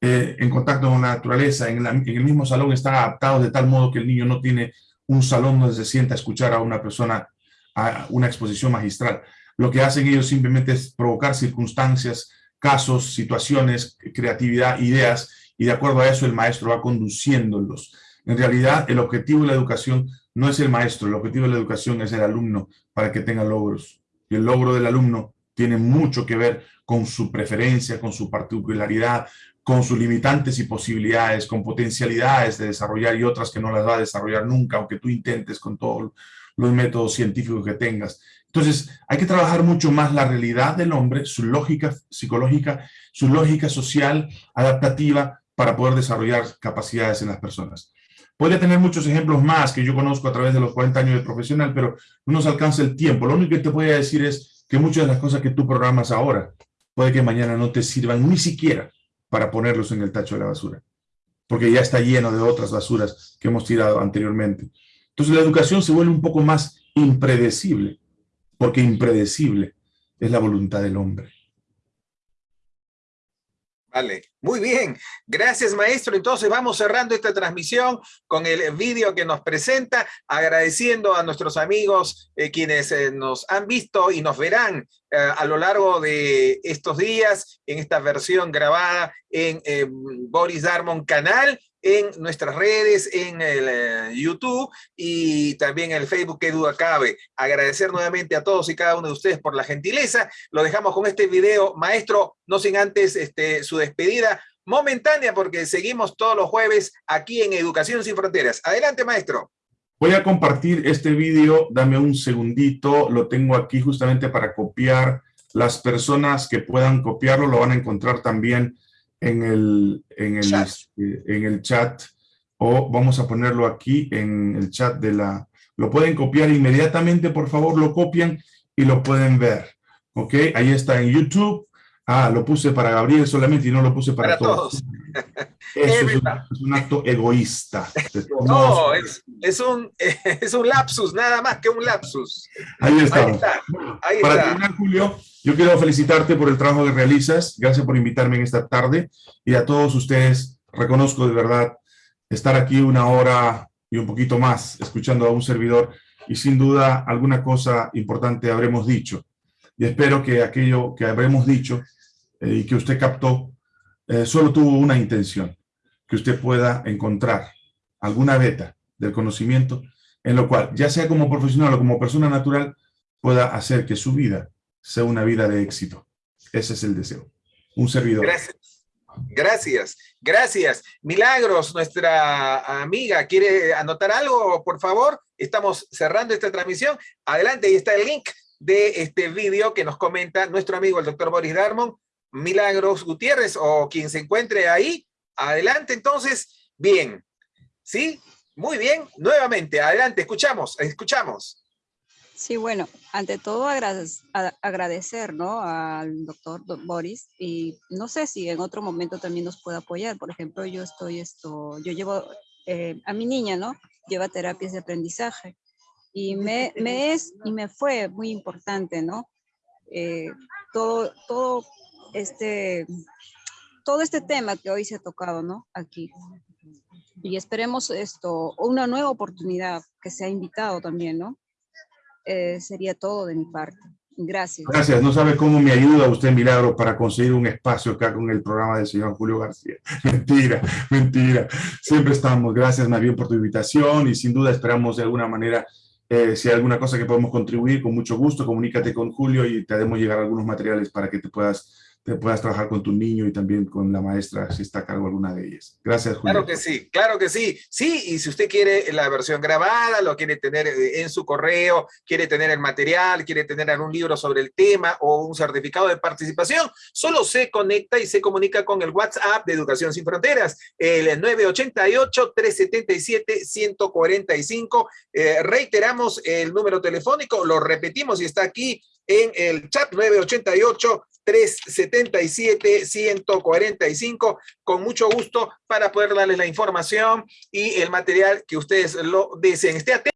eh, en contacto con la naturaleza, en, el mismo salón están adaptados de tal modo que el niño no tiene un salón donde se sienta a escuchar a una persona, a una exposición magistral. Lo que hacen ellos simplemente es provocar circunstancias, casos, situaciones, creatividad, ideas, y de acuerdo a eso el maestro va conduciéndolos. En realidad, el objetivo de la educación no es el maestro, el objetivo de la educación es el alumno para que tenga logros. Y el logro del alumno tiene mucho que ver con su preferencia, con su particularidad, con sus limitantes y posibilidades, con potencialidades de desarrollar y otras que no las va a desarrollar nunca, aunque tú intentes con todos los métodos científicos que tengas. Entonces, hay que trabajar mucho más la realidad del hombre, su lógica psicológica, su lógica social, adaptativa, para poder desarrollar capacidades en las personas. Puede tener muchos ejemplos más que yo conozco a través de los 40 años de profesional, pero no nos alcanza el tiempo. Lo único que te voy decir es que muchas de las cosas que tú programas ahora, puede que mañana no te sirvan ni siquiera para ponerlos en el tacho de la basura, porque ya está lleno de otras basuras que hemos tirado anteriormente. Entonces la educación se vuelve un poco más impredecible, porque impredecible es la voluntad del hombre. Vale, muy bien. Gracias, maestro. Entonces vamos cerrando esta transmisión con el vídeo que nos presenta, agradeciendo a nuestros amigos eh, quienes eh, nos han visto y nos verán eh, a lo largo de estos días en esta versión grabada en Boris Darmon canal en nuestras redes, en el eh, YouTube y también en el Facebook, que duda cabe. Agradecer nuevamente a todos y cada uno de ustedes por la gentileza. Lo dejamos con este video, maestro, no sin antes este, su despedida momentánea, porque seguimos todos los jueves aquí en Educación Sin Fronteras. Adelante, maestro. Voy a compartir este video, dame un segundito, lo tengo aquí justamente para copiar. Las personas que puedan copiarlo lo van a encontrar también en el, en el, chat. Este, en el chat o vamos a ponerlo aquí en el chat de la... Lo pueden copiar inmediatamente, por favor, lo copian y lo pueden ver. ¿Ok? Ahí está en YouTube. Ah, lo puse para Gabriel solamente y no lo puse para, todos. Eso es un, acto egoísta. No, es, es, un, es un lapsus, nada más que un lapsus. Ahí está. Ahí está. para terminar, Julio, yo quiero felicitarte por el trabajo que realizas. Gracias por invitarme en esta tarde. Y a todos ustedes, reconozco de verdad estar aquí una hora y un poquito más escuchando a un servidor y sin duda alguna cosa importante habremos dicho. Y espero que aquello que habremos dicho eh, y que usted captó eh, solo tuvo una intención, que usted pueda encontrar alguna beta del conocimiento en lo cual, ya sea como profesional o como persona natural, pueda hacer que su vida sea una vida de éxito. Ese es el deseo. Un servidor. Gracias. Gracias, gracias. Milagros, nuestra amiga, ¿quiere anotar algo, por favor? Estamos cerrando esta transmisión. Adelante, ahí está el link de este vídeo que nos comenta nuestro amigo el doctor Boris Darmon, Milagros Gutiérrez, o quien se encuentre ahí. Adelante, entonces. Bien. ¿Sí? Muy bien. Nuevamente, adelante, escuchamos, escuchamos. Sí, bueno, ante todo agradecer, ¿no? al doctor Boris y no sé si en otro momento también nos puede apoyar. Por ejemplo, yo estoy esto, yo llevo eh, a mi niña, ¿no? Lleva terapias de aprendizaje y me, me es y me fue muy importante, ¿no? Eh, todo, todo este, todo este tema que hoy se ha tocado, ¿no? Aquí. Y esperemos esto, una nueva oportunidad que se ha invitado también, ¿no? Eh, sería todo de mi parte. Gracias. Gracias. No sabe cómo me ayuda usted, Milagro, para conseguir un espacio acá con el programa del señor Julio García. Mentira, mentira. Siempre estamos. Gracias, bien, por tu invitación y sin duda esperamos de alguna manera, eh, si hay alguna cosa que podemos contribuir, con mucho gusto, comunícate con Julio y te haremos llegar algunos materiales para que te puedas te puedas trabajar con tu niño y también con la maestra si está a cargo alguna de ellas. Gracias, Julio. Claro que sí, claro que sí. Sí, y si usted quiere la versión grabada, lo quiere tener eh, en su correo, quiere tener el material, quiere tener algún libro sobre el tema o un certificado de participación, solo se conecta y se comunica con el WhatsApp de Educación Sin Fronteras, el 988-377-145. Eh, reiteramos el número telefónico, lo repetimos y está aquí en el chat 988 377 145 con mucho gusto para poder darles la información y el material que ustedes lo deseen. Esté atento